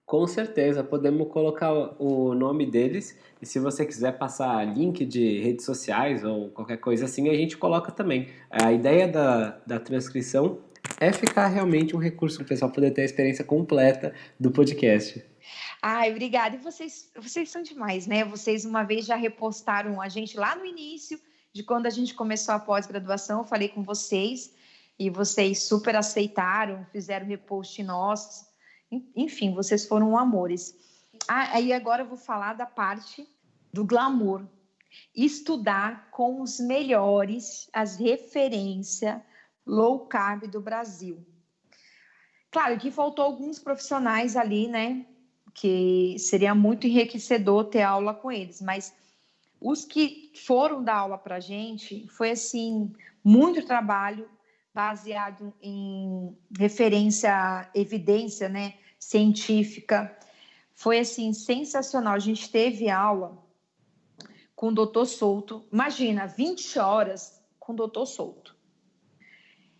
Com certeza, podemos colocar o nome deles e se você quiser passar link de redes sociais ou qualquer coisa assim, a gente coloca também. A ideia da, da transcrição é ficar realmente um recurso para o pessoal poder ter a experiência completa do podcast. Ai, obrigada. E vocês, vocês são demais, né? Vocês uma vez já repostaram a gente lá no início de quando a gente começou a pós-graduação, eu falei com vocês e vocês super aceitaram, fizeram repost nossos. Enfim, vocês foram amores. Ah, aí agora eu vou falar da parte do glamour. Estudar com os melhores, as referências low carb do Brasil. Claro que faltou alguns profissionais ali, né? Que seria muito enriquecedor ter aula com eles, mas os que foram dar aula para a gente foi assim muito trabalho baseado em referência, evidência, né, científica. Foi assim sensacional. A gente teve aula com o doutor Souto. Imagina, 20 horas com o doutor Souto.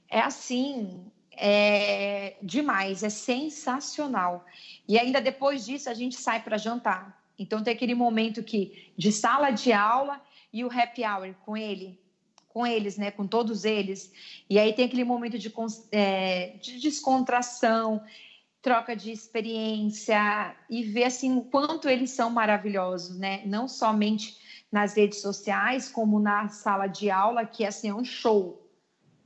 É assim, é demais, é sensacional. E ainda depois disso a gente sai para jantar. Então tem aquele momento que de sala de aula e o happy hour com ele, com eles, né, com todos eles. E aí tem aquele momento de, é, de descontração, troca de experiência e ver assim o quanto eles são maravilhosos, né? Não somente nas redes sociais, como na sala de aula, que assim, é um show.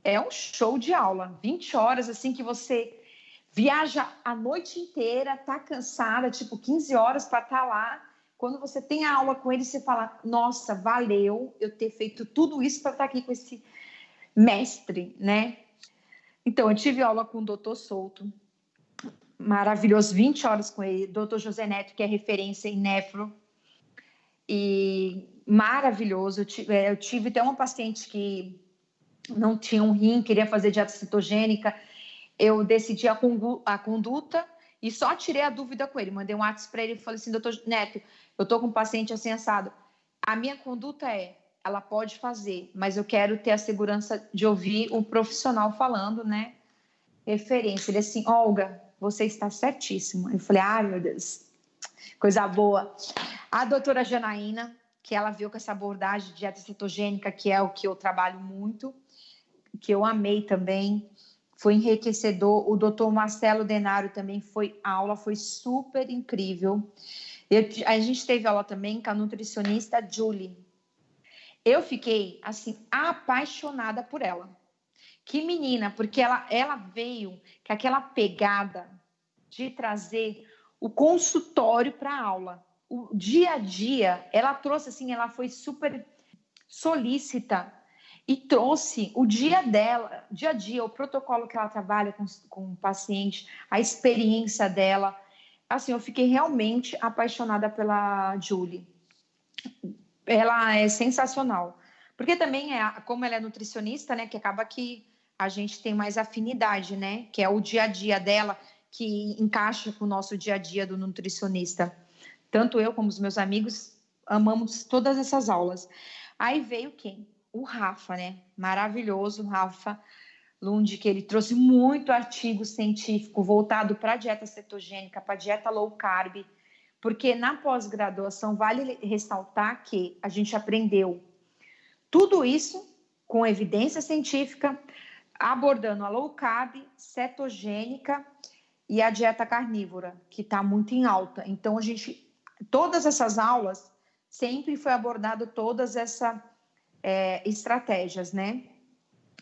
É um show de aula, 20 horas assim que você viaja a noite inteira, tá cansada, tipo 15 horas para estar tá lá. Quando você tem a aula com ele, você fala: "Nossa, valeu eu ter feito tudo isso para estar tá aqui com esse mestre", né? Então, eu tive aula com o doutor Souto, maravilhoso, 20 horas com ele, doutor José Neto, que é referência em nefro, e maravilhoso. Eu tive, é, eu tive até uma paciente que não tinha um rim, queria fazer dieta cetogênica, eu decidi a, a conduta e só tirei a dúvida com ele. Mandei um WhatsApp para ele e falei assim, doutor Neto, eu estou com um paciente assim assado. A minha conduta é, ela pode fazer, mas eu quero ter a segurança de ouvir o profissional falando, né? Referência. Ele assim, Olga, você está certíssimo. Eu falei, ai meu Deus, coisa boa. A doutora Janaína, que ela viu com essa abordagem de dieta cetogênica, que é o que eu trabalho muito, que eu amei também foi enriquecedor. O doutor Marcelo Denário também foi aula, foi super incrível. Eu, a gente teve aula também com a nutricionista Julie. Eu fiquei assim apaixonada por ela. Que menina, porque ela, ela veio com aquela pegada de trazer o consultório para a aula. O dia a dia, ela trouxe assim, ela foi super solícita e trouxe o dia dela, dia a dia, o protocolo que ela trabalha com, com o paciente, a experiência dela. Assim, eu fiquei realmente apaixonada pela Julie. Ela é sensacional. Porque também é, como ela é nutricionista, né, que acaba que a gente tem mais afinidade, né, que é o dia a dia dela que encaixa com o nosso dia a dia do nutricionista. Tanto eu como os meus amigos amamos todas essas aulas. Aí veio quem? O Rafa, né? Maravilhoso, Rafa Lund, que ele trouxe muito artigo científico voltado para a dieta cetogênica, para a dieta low carb, porque na pós-graduação vale ressaltar que a gente aprendeu tudo isso com evidência científica, abordando a low carb, cetogênica e a dieta carnívora, que está muito em alta. Então, a gente, todas essas aulas, sempre foi abordado todas essa é, estratégias, né?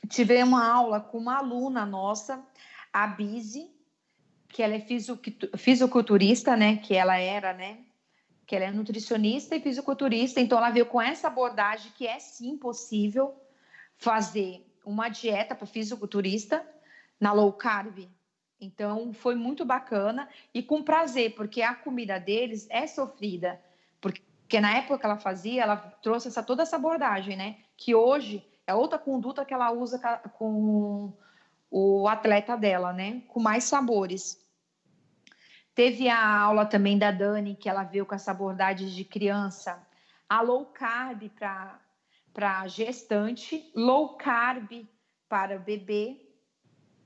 Tive uma aula com uma aluna nossa, a Bizi, que ela é fisiculturista, né? Que ela era, né? Que ela é nutricionista e fisiculturista, então ela veio com essa abordagem que é sim possível fazer uma dieta para fisiculturista na low carb. Então foi muito bacana e com prazer, porque a comida deles é sofrida. Porque na época que ela fazia, ela trouxe essa, toda essa abordagem, né? Que hoje é outra conduta que ela usa com o atleta dela, né? Com mais sabores. Teve a aula também da Dani, que ela veio com essa abordagem de criança. A low carb para gestante, low carb para bebê,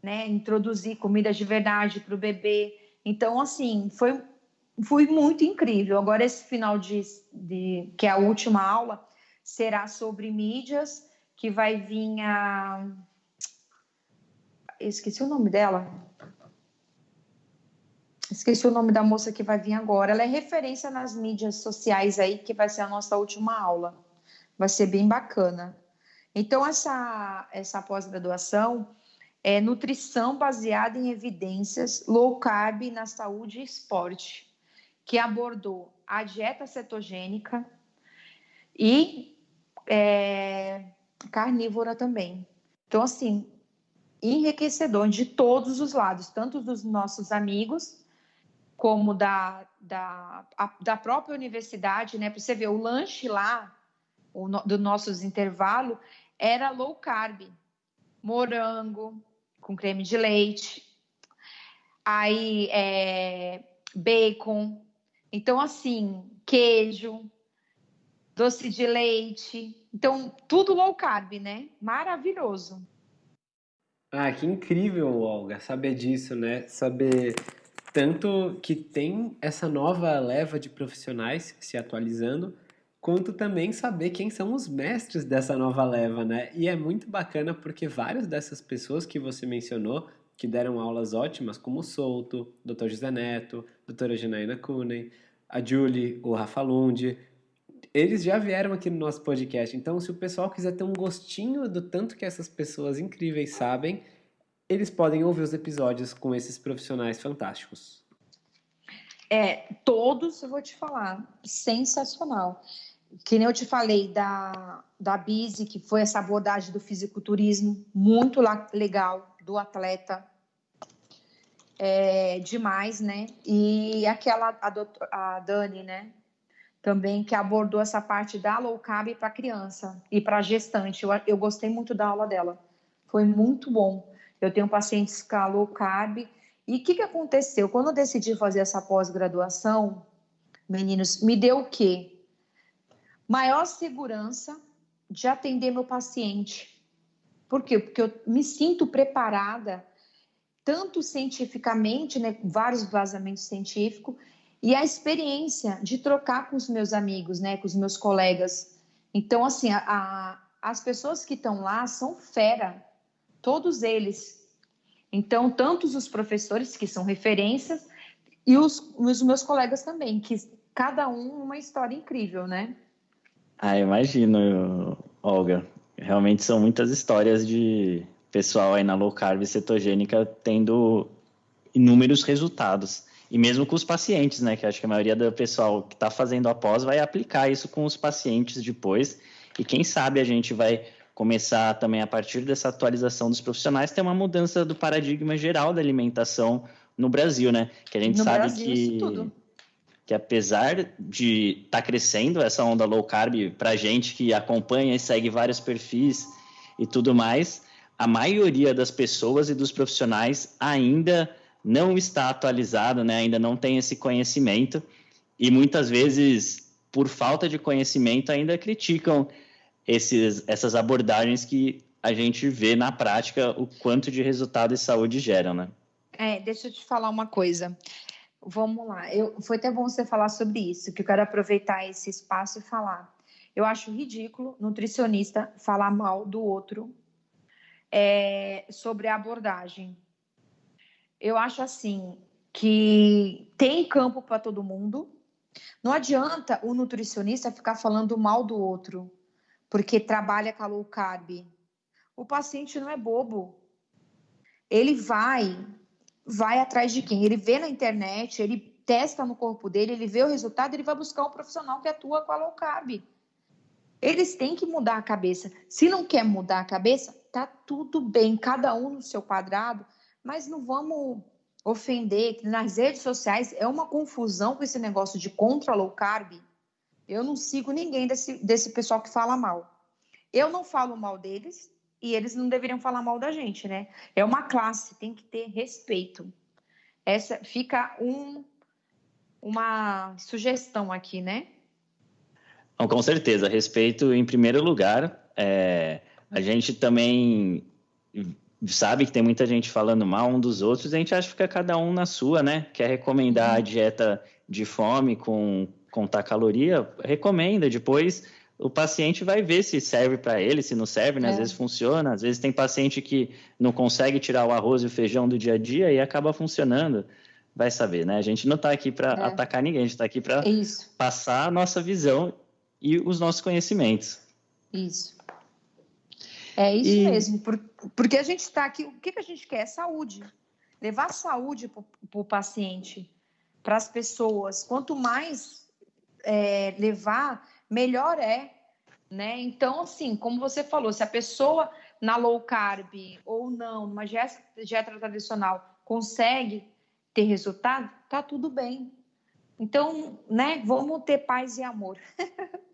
né? Introduzir comidas de verdade para o bebê. Então, assim, foi foi muito incrível. Agora, esse final de, de, que é a última aula, será sobre mídias, que vai vir a. esqueci o nome dela. Esqueci o nome da moça que vai vir agora. Ela é referência nas mídias sociais aí, que vai ser a nossa última aula. Vai ser bem bacana. Então, essa, essa pós-graduação é nutrição baseada em evidências low carb na saúde e esporte, que abordou a dieta cetogênica e é, carnívora também. Então, assim, enriquecedor de todos os lados, tanto dos nossos amigos como da, da, a, da própria universidade, né? Para você ver, o lanche lá, o do nossos intervalo, era low carb, morango com creme de leite, aí é, bacon, então assim, queijo, doce de leite, então tudo low carb, né? Maravilhoso. Ah, que incrível, Olga, saber disso, né? Saber tanto que tem essa nova leva de profissionais se atualizando, quanto também saber quem são os mestres dessa nova leva, né? E é muito bacana porque várias dessas pessoas que você mencionou, que deram aulas ótimas, como o Souto, Dr. José Neto, doutora Janaína Kunen, a Julie, o Rafa Lund, eles já vieram aqui no nosso podcast. Então, se o pessoal quiser ter um gostinho do tanto que essas pessoas incríveis sabem, eles podem ouvir os episódios com esses profissionais fantásticos. É, todos eu vou te falar, sensacional. Que nem eu te falei da, da Bise, que foi essa abordagem do fisiculturismo, muito legal, do atleta. É, demais, né? E aquela, a, doutor, a Dani, né? Também que abordou essa parte da low carb para criança e para gestante. Eu, eu gostei muito da aula dela. Foi muito bom eu tenho pacientes com low carb. E o que, que aconteceu? Quando eu decidi fazer essa pós-graduação, meninos, me deu o quê? Maior segurança de atender meu paciente. Por quê? Porque eu me sinto preparada, tanto cientificamente, né, vários vazamentos científicos, e a experiência de trocar com os meus amigos, né, com os meus colegas. Então, assim, a, a, as pessoas que estão lá são fera todos eles. Então, tantos os professores, que são referências, e os, os meus colegas também, que cada um uma história incrível, né? Ah, imagino, Olga. Realmente são muitas histórias de pessoal aí na low carb cetogênica tendo inúmeros resultados. E mesmo com os pacientes, né? Que acho que a maioria do pessoal que está fazendo após vai aplicar isso com os pacientes depois. E quem sabe a gente vai começar também a partir dessa atualização dos profissionais ter uma mudança do paradigma geral da alimentação no Brasil, né? Que a gente no sabe Brasil, que que apesar de estar tá crescendo essa onda low carb para gente que acompanha e segue vários perfis e tudo mais, a maioria das pessoas e dos profissionais ainda não está atualizado, né? Ainda não tem esse conhecimento e muitas vezes por falta de conhecimento ainda criticam esses, essas abordagens que a gente vê na prática o quanto de resultado e saúde geram, né? É, deixa eu te falar uma coisa. Vamos lá. Eu, foi até bom você falar sobre isso, que eu quero aproveitar esse espaço e falar. Eu acho ridículo nutricionista falar mal do outro é, sobre a abordagem. Eu acho assim que tem campo para todo mundo. Não adianta o nutricionista ficar falando mal do outro porque trabalha com a low carb. O paciente não é bobo. Ele vai, vai atrás de quem? Ele vê na internet, ele testa no corpo dele, ele vê o resultado, ele vai buscar um profissional que atua com a low carb. Eles têm que mudar a cabeça. Se não quer mudar a cabeça, tá tudo bem, cada um no seu quadrado, mas não vamos ofender. Nas redes sociais é uma confusão com esse negócio de contra low carb. Eu não sigo ninguém desse, desse pessoal que fala mal. Eu não falo mal deles e eles não deveriam falar mal da gente, né? É uma classe, tem que ter respeito. Essa fica um, uma sugestão aqui, né? Com certeza, respeito em primeiro lugar. É, a gente também sabe que tem muita gente falando mal um dos outros, a gente acha que fica cada um na sua, né? Quer recomendar a uhum. dieta de fome com contar caloria, recomenda. Depois o paciente vai ver se serve para ele, se não serve, né? É. Às vezes funciona, às vezes tem paciente que não consegue tirar o arroz e o feijão do dia a dia e acaba funcionando. Vai saber, né? A gente não está aqui para é. atacar ninguém, a gente está aqui para passar a nossa visão e os nossos conhecimentos. Isso. É isso e... mesmo, porque a gente está aqui, o que, que a gente quer? Saúde. Levar saúde para o paciente, para as pessoas. Quanto mais é, levar, melhor é. Né? Então, assim, como você falou, se a pessoa na low carb ou não, numa dieta, dieta tradicional, consegue ter resultado, tá tudo bem. Então, né, vamos ter paz e amor.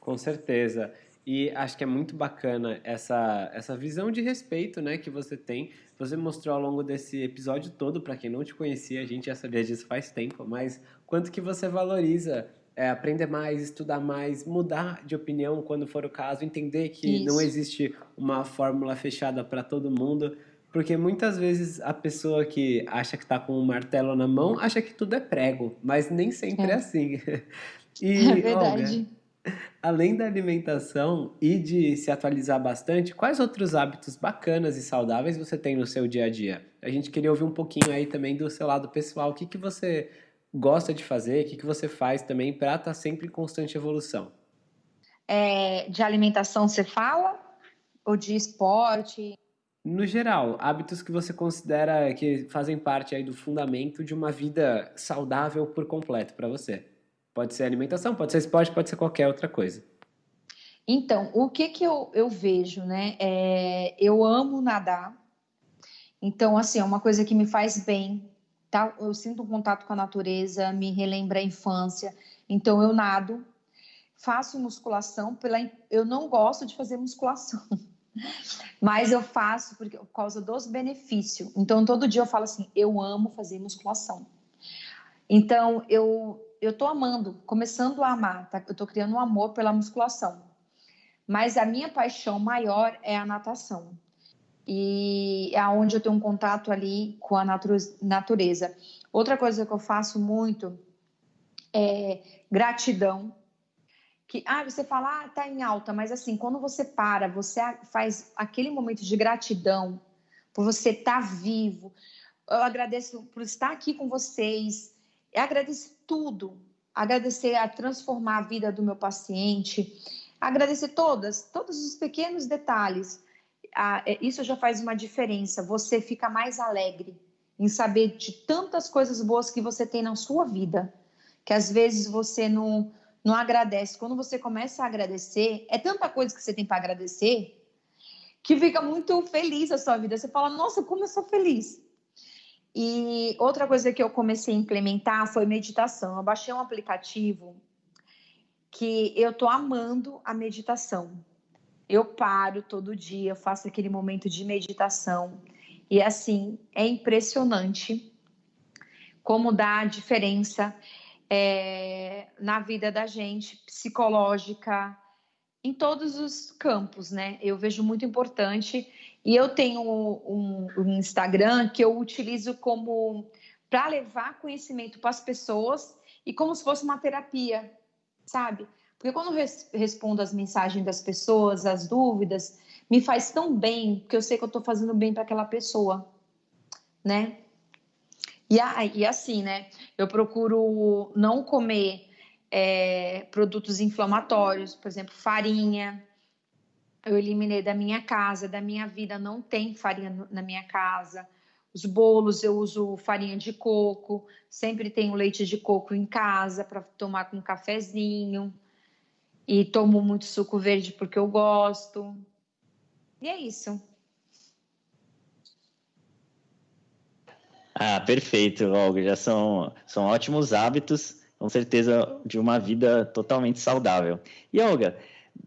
Com certeza. E acho que é muito bacana essa, essa visão de respeito né, que você tem. Você mostrou ao longo desse episódio todo, para quem não te conhecia, a gente já sabia disso faz tempo, mas quanto que você valoriza é, aprender mais, estudar mais, mudar de opinião quando for o caso, entender que Isso. não existe uma fórmula fechada para todo mundo. Porque muitas vezes a pessoa que acha que está com um martelo na mão acha que tudo é prego, mas nem sempre é, é assim. E, é verdade. Olga, Além da alimentação e de se atualizar bastante, quais outros hábitos bacanas e saudáveis você tem no seu dia a dia? A gente queria ouvir um pouquinho aí também do seu lado pessoal. O que, que você gosta de fazer? O que, que você faz também para estar tá sempre em constante evolução? É, de alimentação você fala? Ou de esporte? No geral, hábitos que você considera que fazem parte aí do fundamento de uma vida saudável por completo para você. Pode ser alimentação, pode ser esporte, pode ser qualquer outra coisa. Então, o que que eu, eu vejo, né? É, eu amo nadar. Então, assim, é uma coisa que me faz bem, tá? Eu sinto um contato com a natureza, me relembra a infância. Então, eu nado, faço musculação. Pela, eu não gosto de fazer musculação, mas eu faço porque, por causa dos benefícios. Então, todo dia eu falo assim: eu amo fazer musculação. Então, eu eu estou amando, começando a amar, tá? eu estou criando um amor pela musculação. Mas a minha paixão maior é a natação. E é onde eu tenho um contato ali com a natureza. Outra coisa que eu faço muito é gratidão. Que, ah, você fala, ah, tá em alta, mas assim, quando você para, você faz aquele momento de gratidão por você estar tá vivo. Eu agradeço por estar aqui com vocês, é agradecer tudo, agradecer a transformar a vida do meu paciente, agradecer todas, todos os pequenos detalhes. Ah, isso já faz uma diferença. Você fica mais alegre em saber de tantas coisas boas que você tem na sua vida, que às vezes você não, não agradece. Quando você começa a agradecer, é tanta coisa que você tem para agradecer que fica muito feliz a sua vida. Você fala, nossa, como eu sou feliz. E outra coisa que eu comecei a implementar foi meditação. Eu baixei um aplicativo que eu tô amando a meditação. Eu paro todo dia, faço aquele momento de meditação. E assim, é impressionante como dá diferença é, na vida da gente, psicológica, em todos os campos, né? Eu vejo muito importante e eu tenho um, um Instagram que eu utilizo como para levar conhecimento para as pessoas e como se fosse uma terapia, sabe? Porque quando eu res, respondo as mensagens das pessoas, as dúvidas, me faz tão bem, porque eu sei que eu estou fazendo bem para aquela pessoa, né? E, e assim, né? Eu procuro não comer é, produtos inflamatórios, por exemplo, farinha, eu eliminei da minha casa, da minha vida, não tem farinha na minha casa. Os bolos eu uso farinha de coco, sempre tenho leite de coco em casa para tomar com um cafezinho. E tomo muito suco verde porque eu gosto. E é isso. Ah, perfeito, Olga. Já são, são ótimos hábitos, com certeza, de uma vida totalmente saudável. E, Olga,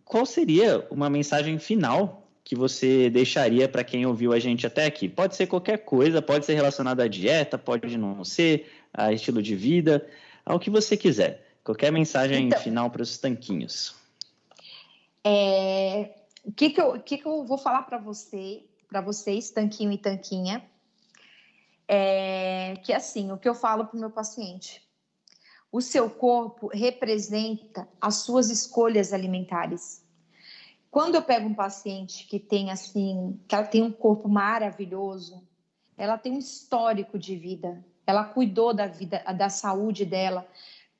qual seria uma mensagem final que você deixaria para quem ouviu a gente até aqui? Pode ser qualquer coisa, pode ser relacionada à dieta, pode não ser, a estilo de vida, ao que você quiser. Qualquer mensagem então, final para os tanquinhos. É, o que, que, eu, que, que eu vou falar para você, para vocês, tanquinho e tanquinha? É, que assim, o que eu falo para o meu paciente. O seu corpo representa as suas escolhas alimentares. Quando eu pego um paciente que tem assim, que ela tem um corpo maravilhoso, ela tem um histórico de vida, ela cuidou da vida, da saúde dela,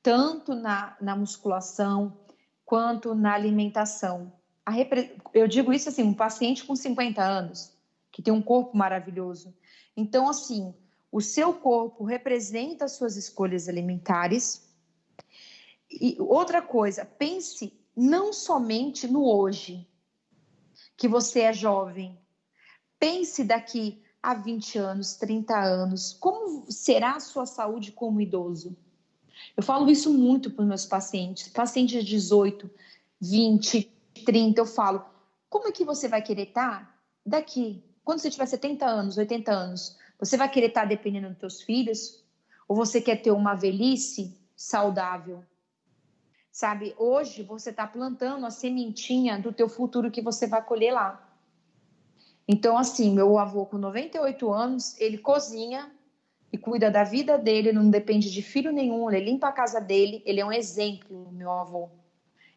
tanto na, na musculação quanto na alimentação. Repre... Eu digo isso assim, um paciente com 50 anos, que tem um corpo maravilhoso. Então, assim, o seu corpo representa as suas escolhas alimentares e outra coisa, pense não somente no hoje, que você é jovem. Pense daqui a 20 anos, 30 anos, como será a sua saúde como idoso? Eu falo isso muito para os meus pacientes, pacientes de 18, 20, 30, eu falo, como é que você vai querer estar daqui? Quando você tiver 70 anos, 80 anos, você vai querer estar dependendo dos seus filhos? Ou você quer ter uma velhice saudável? Sabe? Hoje você está plantando a sementinha do teu futuro que você vai colher lá. Então, assim, meu avô com 98 anos, ele cozinha e cuida da vida dele, não depende de filho nenhum, ele limpa a casa dele, ele é um exemplo, meu avô.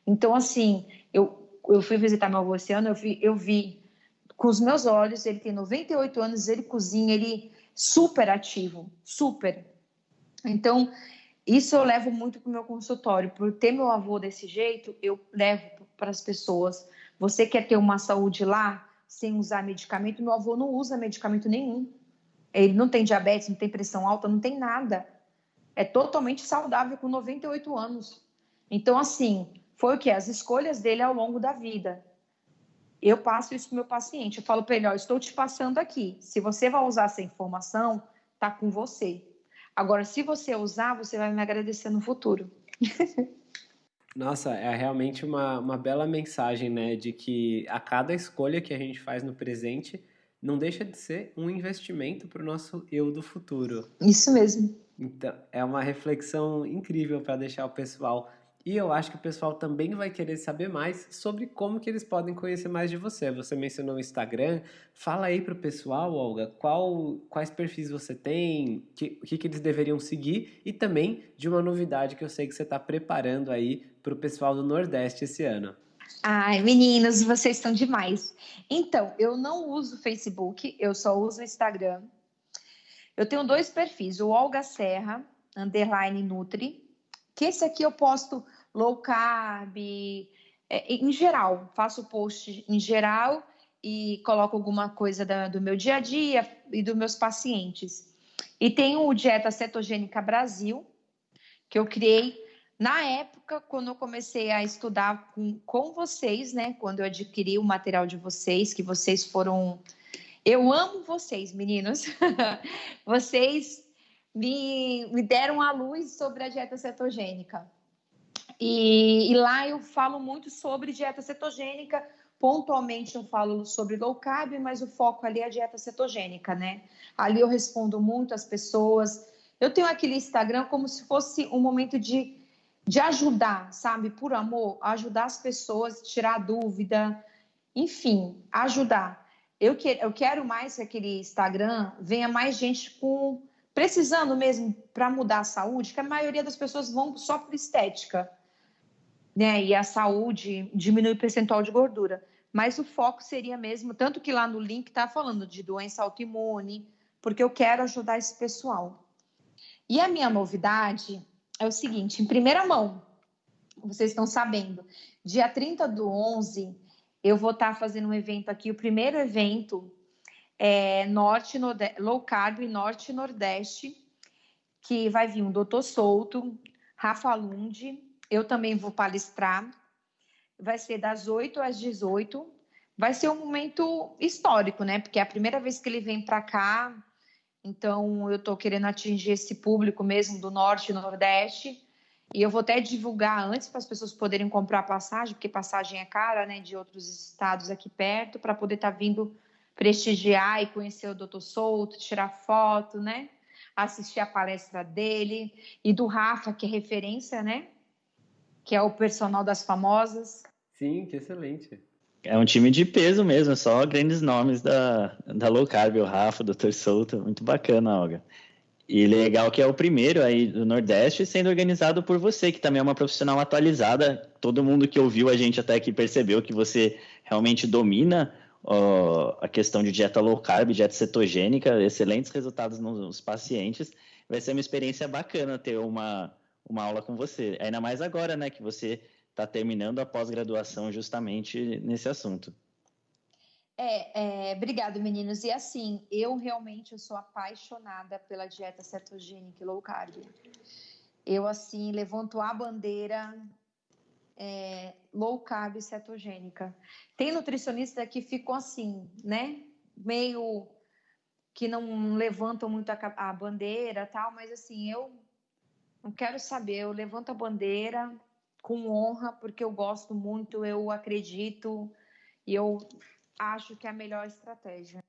Então, assim, eu, eu fui visitar meu avô esse ano, eu vi, eu vi com os meus olhos, ele tem 98 anos, ele cozinha, ele super ativo, super. Então, isso eu levo muito para o meu consultório. Por ter meu avô desse jeito, eu levo para as pessoas. Você quer ter uma saúde lá sem usar medicamento? Meu avô não usa medicamento nenhum. Ele não tem diabetes, não tem pressão alta, não tem nada. É totalmente saudável com 98 anos. Então, assim, foi o que? As escolhas dele ao longo da vida. Eu passo isso para o meu paciente. Eu falo para ele: ó, estou te passando aqui. Se você vai usar essa informação, tá com você. Agora, se você usar, você vai me agradecer no futuro. Nossa, é realmente uma, uma bela mensagem, né? De que a cada escolha que a gente faz no presente não deixa de ser um investimento para o nosso eu do futuro. Isso mesmo. Então, é uma reflexão incrível para deixar o pessoal e eu acho que o pessoal também vai querer saber mais sobre como que eles podem conhecer mais de você. Você mencionou o Instagram. Fala aí para o pessoal, Olga, qual, quais perfis você tem, o que, que eles deveriam seguir e também de uma novidade que eu sei que você está preparando aí para o pessoal do Nordeste esse ano. Ai, meninos, vocês estão demais. Então, eu não uso Facebook, eu só uso o Instagram. Eu tenho dois perfis, o Olga Serra, underline Nutri, que esse aqui eu posto low carb, é, em geral, faço post em geral e coloco alguma coisa da, do meu dia a dia e dos meus pacientes. E tem o Dieta Cetogênica Brasil, que eu criei na época, quando eu comecei a estudar com, com vocês, né? Quando eu adquiri o material de vocês, que vocês foram. Eu amo vocês, meninos. vocês me, me deram a luz sobre a dieta cetogênica. E, e, lá eu falo muito sobre dieta cetogênica. Pontualmente eu falo sobre low carb, mas o foco ali é a dieta cetogênica, né? Ali eu respondo muito às pessoas. Eu tenho aquele Instagram como se fosse um momento de, de ajudar, sabe? Por amor, ajudar as pessoas, tirar dúvida, enfim, ajudar. Eu, que, eu quero mais que aquele Instagram venha mais gente com precisando mesmo para mudar a saúde, que a maioria das pessoas vão só por estética, né? E a saúde diminui o percentual de gordura. Mas o foco seria mesmo, tanto que lá no link está falando de doença autoimune, porque eu quero ajudar esse pessoal. E a minha novidade é o seguinte, em primeira mão, vocês estão sabendo, dia 30 do 11, eu vou estar tá fazendo um evento aqui, o primeiro evento é, norte, low carb, norte e nordeste, que vai vir um doutor Souto, Rafa Lund, eu também vou palestrar, vai ser das 8 às 18, vai ser um momento histórico, né? Porque é a primeira vez que ele vem para cá, então eu estou querendo atingir esse público mesmo do norte e nordeste, e eu vou até divulgar antes para as pessoas poderem comprar passagem, porque passagem é cara, né, de outros estados aqui perto, para poder estar tá vindo prestigiar e conhecer o Dr. Souto, tirar foto, né? Assistir a palestra dele e do Rafa, que é referência, né? Que é o personal das famosas. Sim, que excelente. É um time de peso mesmo, só grandes nomes da, da low carb, o Rafa, o Dr. Souto, muito bacana, Olga. E legal que é o primeiro aí do Nordeste sendo organizado por você, que também é uma profissional atualizada. Todo mundo que ouviu a gente até aqui percebeu que você realmente domina a questão de dieta low carb, dieta cetogênica, excelentes resultados nos pacientes. Vai ser uma experiência bacana ter uma, uma aula com você. Ainda mais agora, né, que você está terminando a pós-graduação justamente nesse assunto. É, é, obrigado, meninos. E assim, eu realmente eu sou apaixonada pela dieta cetogênica e low carb. Eu, assim, levanto a bandeira é, low carb cetogênica. Tem nutricionista que ficam assim, né? Meio que não levantam muito a, a bandeira tal, mas assim, eu não quero saber. Eu levanto a bandeira com honra, porque eu gosto muito, eu acredito e eu acho que é a melhor estratégia.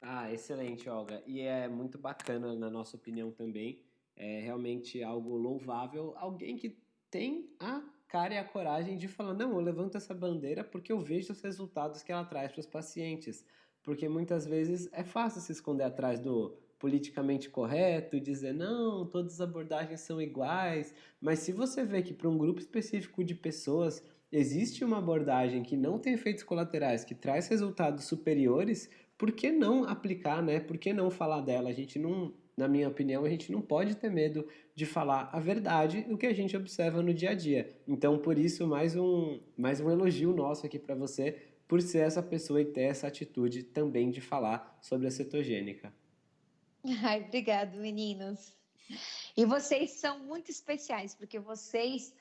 Ah, excelente, Olga. E é muito bacana, na nossa opinião também. É realmente algo louvável. Alguém que tem a cara e a coragem de falar: não, eu levanto essa bandeira porque eu vejo os resultados que ela traz para os pacientes. Porque muitas vezes é fácil se esconder atrás do politicamente correto, dizer não, todas as abordagens são iguais. Mas se você vê que para um grupo específico de pessoas existe uma abordagem que não tem efeitos colaterais, que traz resultados superiores, por que não aplicar, né? Por que não falar dela? A gente não, na minha opinião, a gente não pode ter medo de falar a verdade do que a gente observa no dia a dia. Então, por isso, mais um, mais um elogio nosso aqui para você, por ser essa pessoa e ter essa atitude também de falar sobre a cetogênica. Ai, obrigado, meninos. E vocês são muito especiais, porque vocês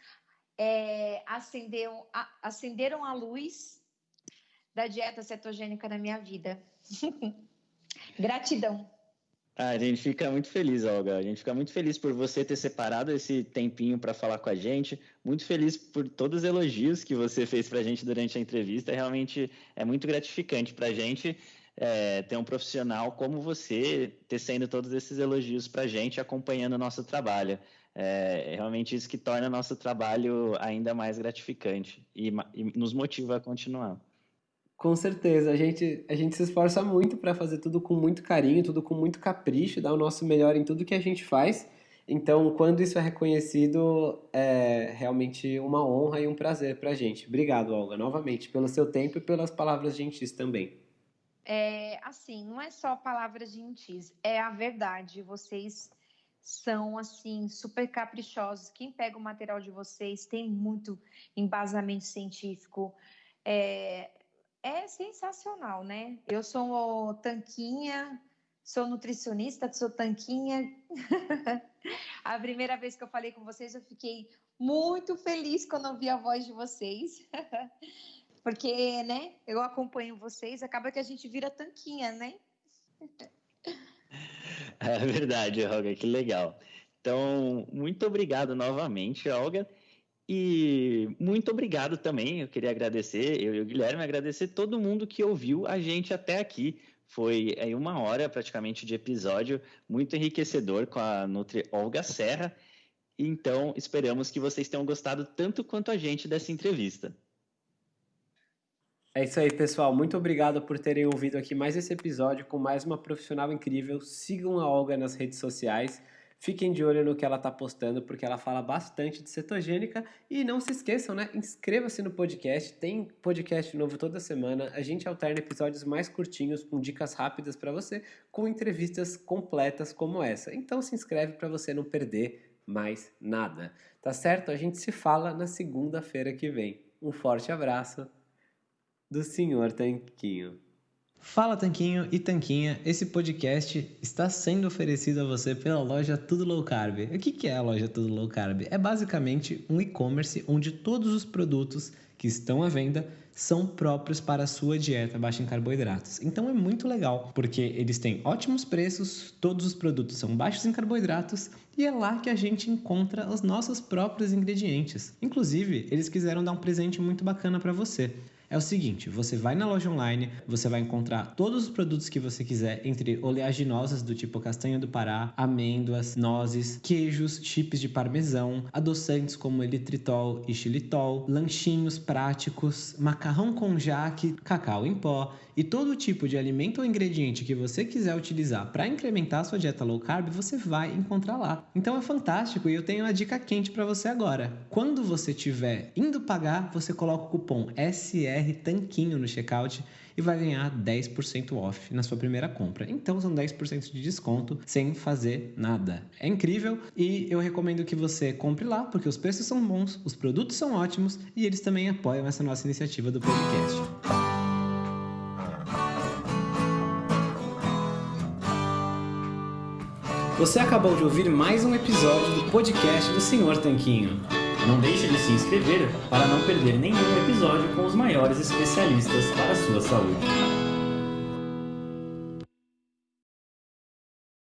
é, acenderam, a, acenderam a luz da dieta cetogênica na minha vida. Gratidão. Ah, a gente fica muito feliz, Olga. A gente fica muito feliz por você ter separado esse tempinho para falar com a gente. Muito feliz por todos os elogios que você fez para a gente durante a entrevista. Realmente é muito gratificante para a gente é, ter um profissional como você tecendo todos esses elogios para a gente, acompanhando o nosso trabalho é realmente isso que torna nosso trabalho ainda mais gratificante e, e nos motiva a continuar. Com certeza, a gente, a gente se esforça muito para fazer tudo com muito carinho, tudo com muito capricho, dar o nosso melhor em tudo que a gente faz. Então, quando isso é reconhecido, é realmente uma honra e um prazer para a gente. Obrigado, Olga, novamente, pelo seu tempo e pelas palavras gentis também. É, assim, não é só palavras gentis, é a verdade. Vocês são assim super caprichosos. Quem pega o material de vocês tem muito embasamento científico. É, é sensacional, né? Eu sou tanquinha, sou nutricionista, sou tanquinha. a primeira vez que eu falei com vocês, eu fiquei muito feliz quando ouvi a voz de vocês. Porque, né, eu acompanho vocês, acaba que a gente vira tanquinha, né? É verdade, Olga, que legal. Então, muito obrigado novamente, Olga. E muito obrigado também, eu queria agradecer, eu e o Guilherme, agradecer todo mundo que ouviu a gente até aqui. Foi aí uma hora praticamente de episódio, muito enriquecedor com a Nutri Olga Serra. Então, esperamos que vocês tenham gostado tanto quanto a gente dessa entrevista. É isso aí, pessoal. Muito obrigado por terem ouvido aqui mais esse episódio com mais uma profissional incrível. Sigam a Olga nas redes sociais. Fiquem de olho no que ela está postando, porque ela fala bastante de cetogênica. E não se esqueçam, né? Inscreva-se no podcast. Tem podcast novo toda semana. A gente alterna episódios mais curtinhos, com dicas rápidas para você, com entrevistas completas como essa. Então se inscreve para você não perder mais nada. Tá certo? A gente se fala na segunda-feira que vem. Um forte abraço do Senhor Tanquinho. Fala Tanquinho e Tanquinha, esse podcast está sendo oferecido a você pela loja Tudo Low Carb. O que é a loja Tudo Low Carb? É basicamente um e-commerce onde todos os produtos que estão à venda são próprios para a sua dieta baixa em carboidratos. Então é muito legal, porque eles têm ótimos preços, todos os produtos são baixos em carboidratos e é lá que a gente encontra os nossos próprios ingredientes. Inclusive, eles quiseram dar um presente muito bacana para você. É o seguinte: você vai na loja online, você vai encontrar todos os produtos que você quiser, entre oleaginosas do tipo castanha do Pará, amêndoas, nozes, queijos, chips de parmesão, adoçantes como elitritol e xilitol, lanchinhos práticos, macarrão com jaque, cacau em pó e todo tipo de alimento ou ingrediente que você quiser utilizar para incrementar a sua dieta low carb, você vai encontrar lá. Então é fantástico e eu tenho uma dica quente para você agora. Quando você estiver indo pagar, você coloca o cupom SR Tanquinho no checkout e vai ganhar 10% off na sua primeira compra. Então são 10% de desconto sem fazer nada. É incrível e eu recomendo que você compre lá porque os preços são bons, os produtos são ótimos e eles também apoiam essa nossa iniciativa do podcast. Você acabou de ouvir mais um episódio do podcast do Senhor Tanquinho. Não deixe de se inscrever para não perder nenhum episódio com os maiores especialistas para a sua saúde.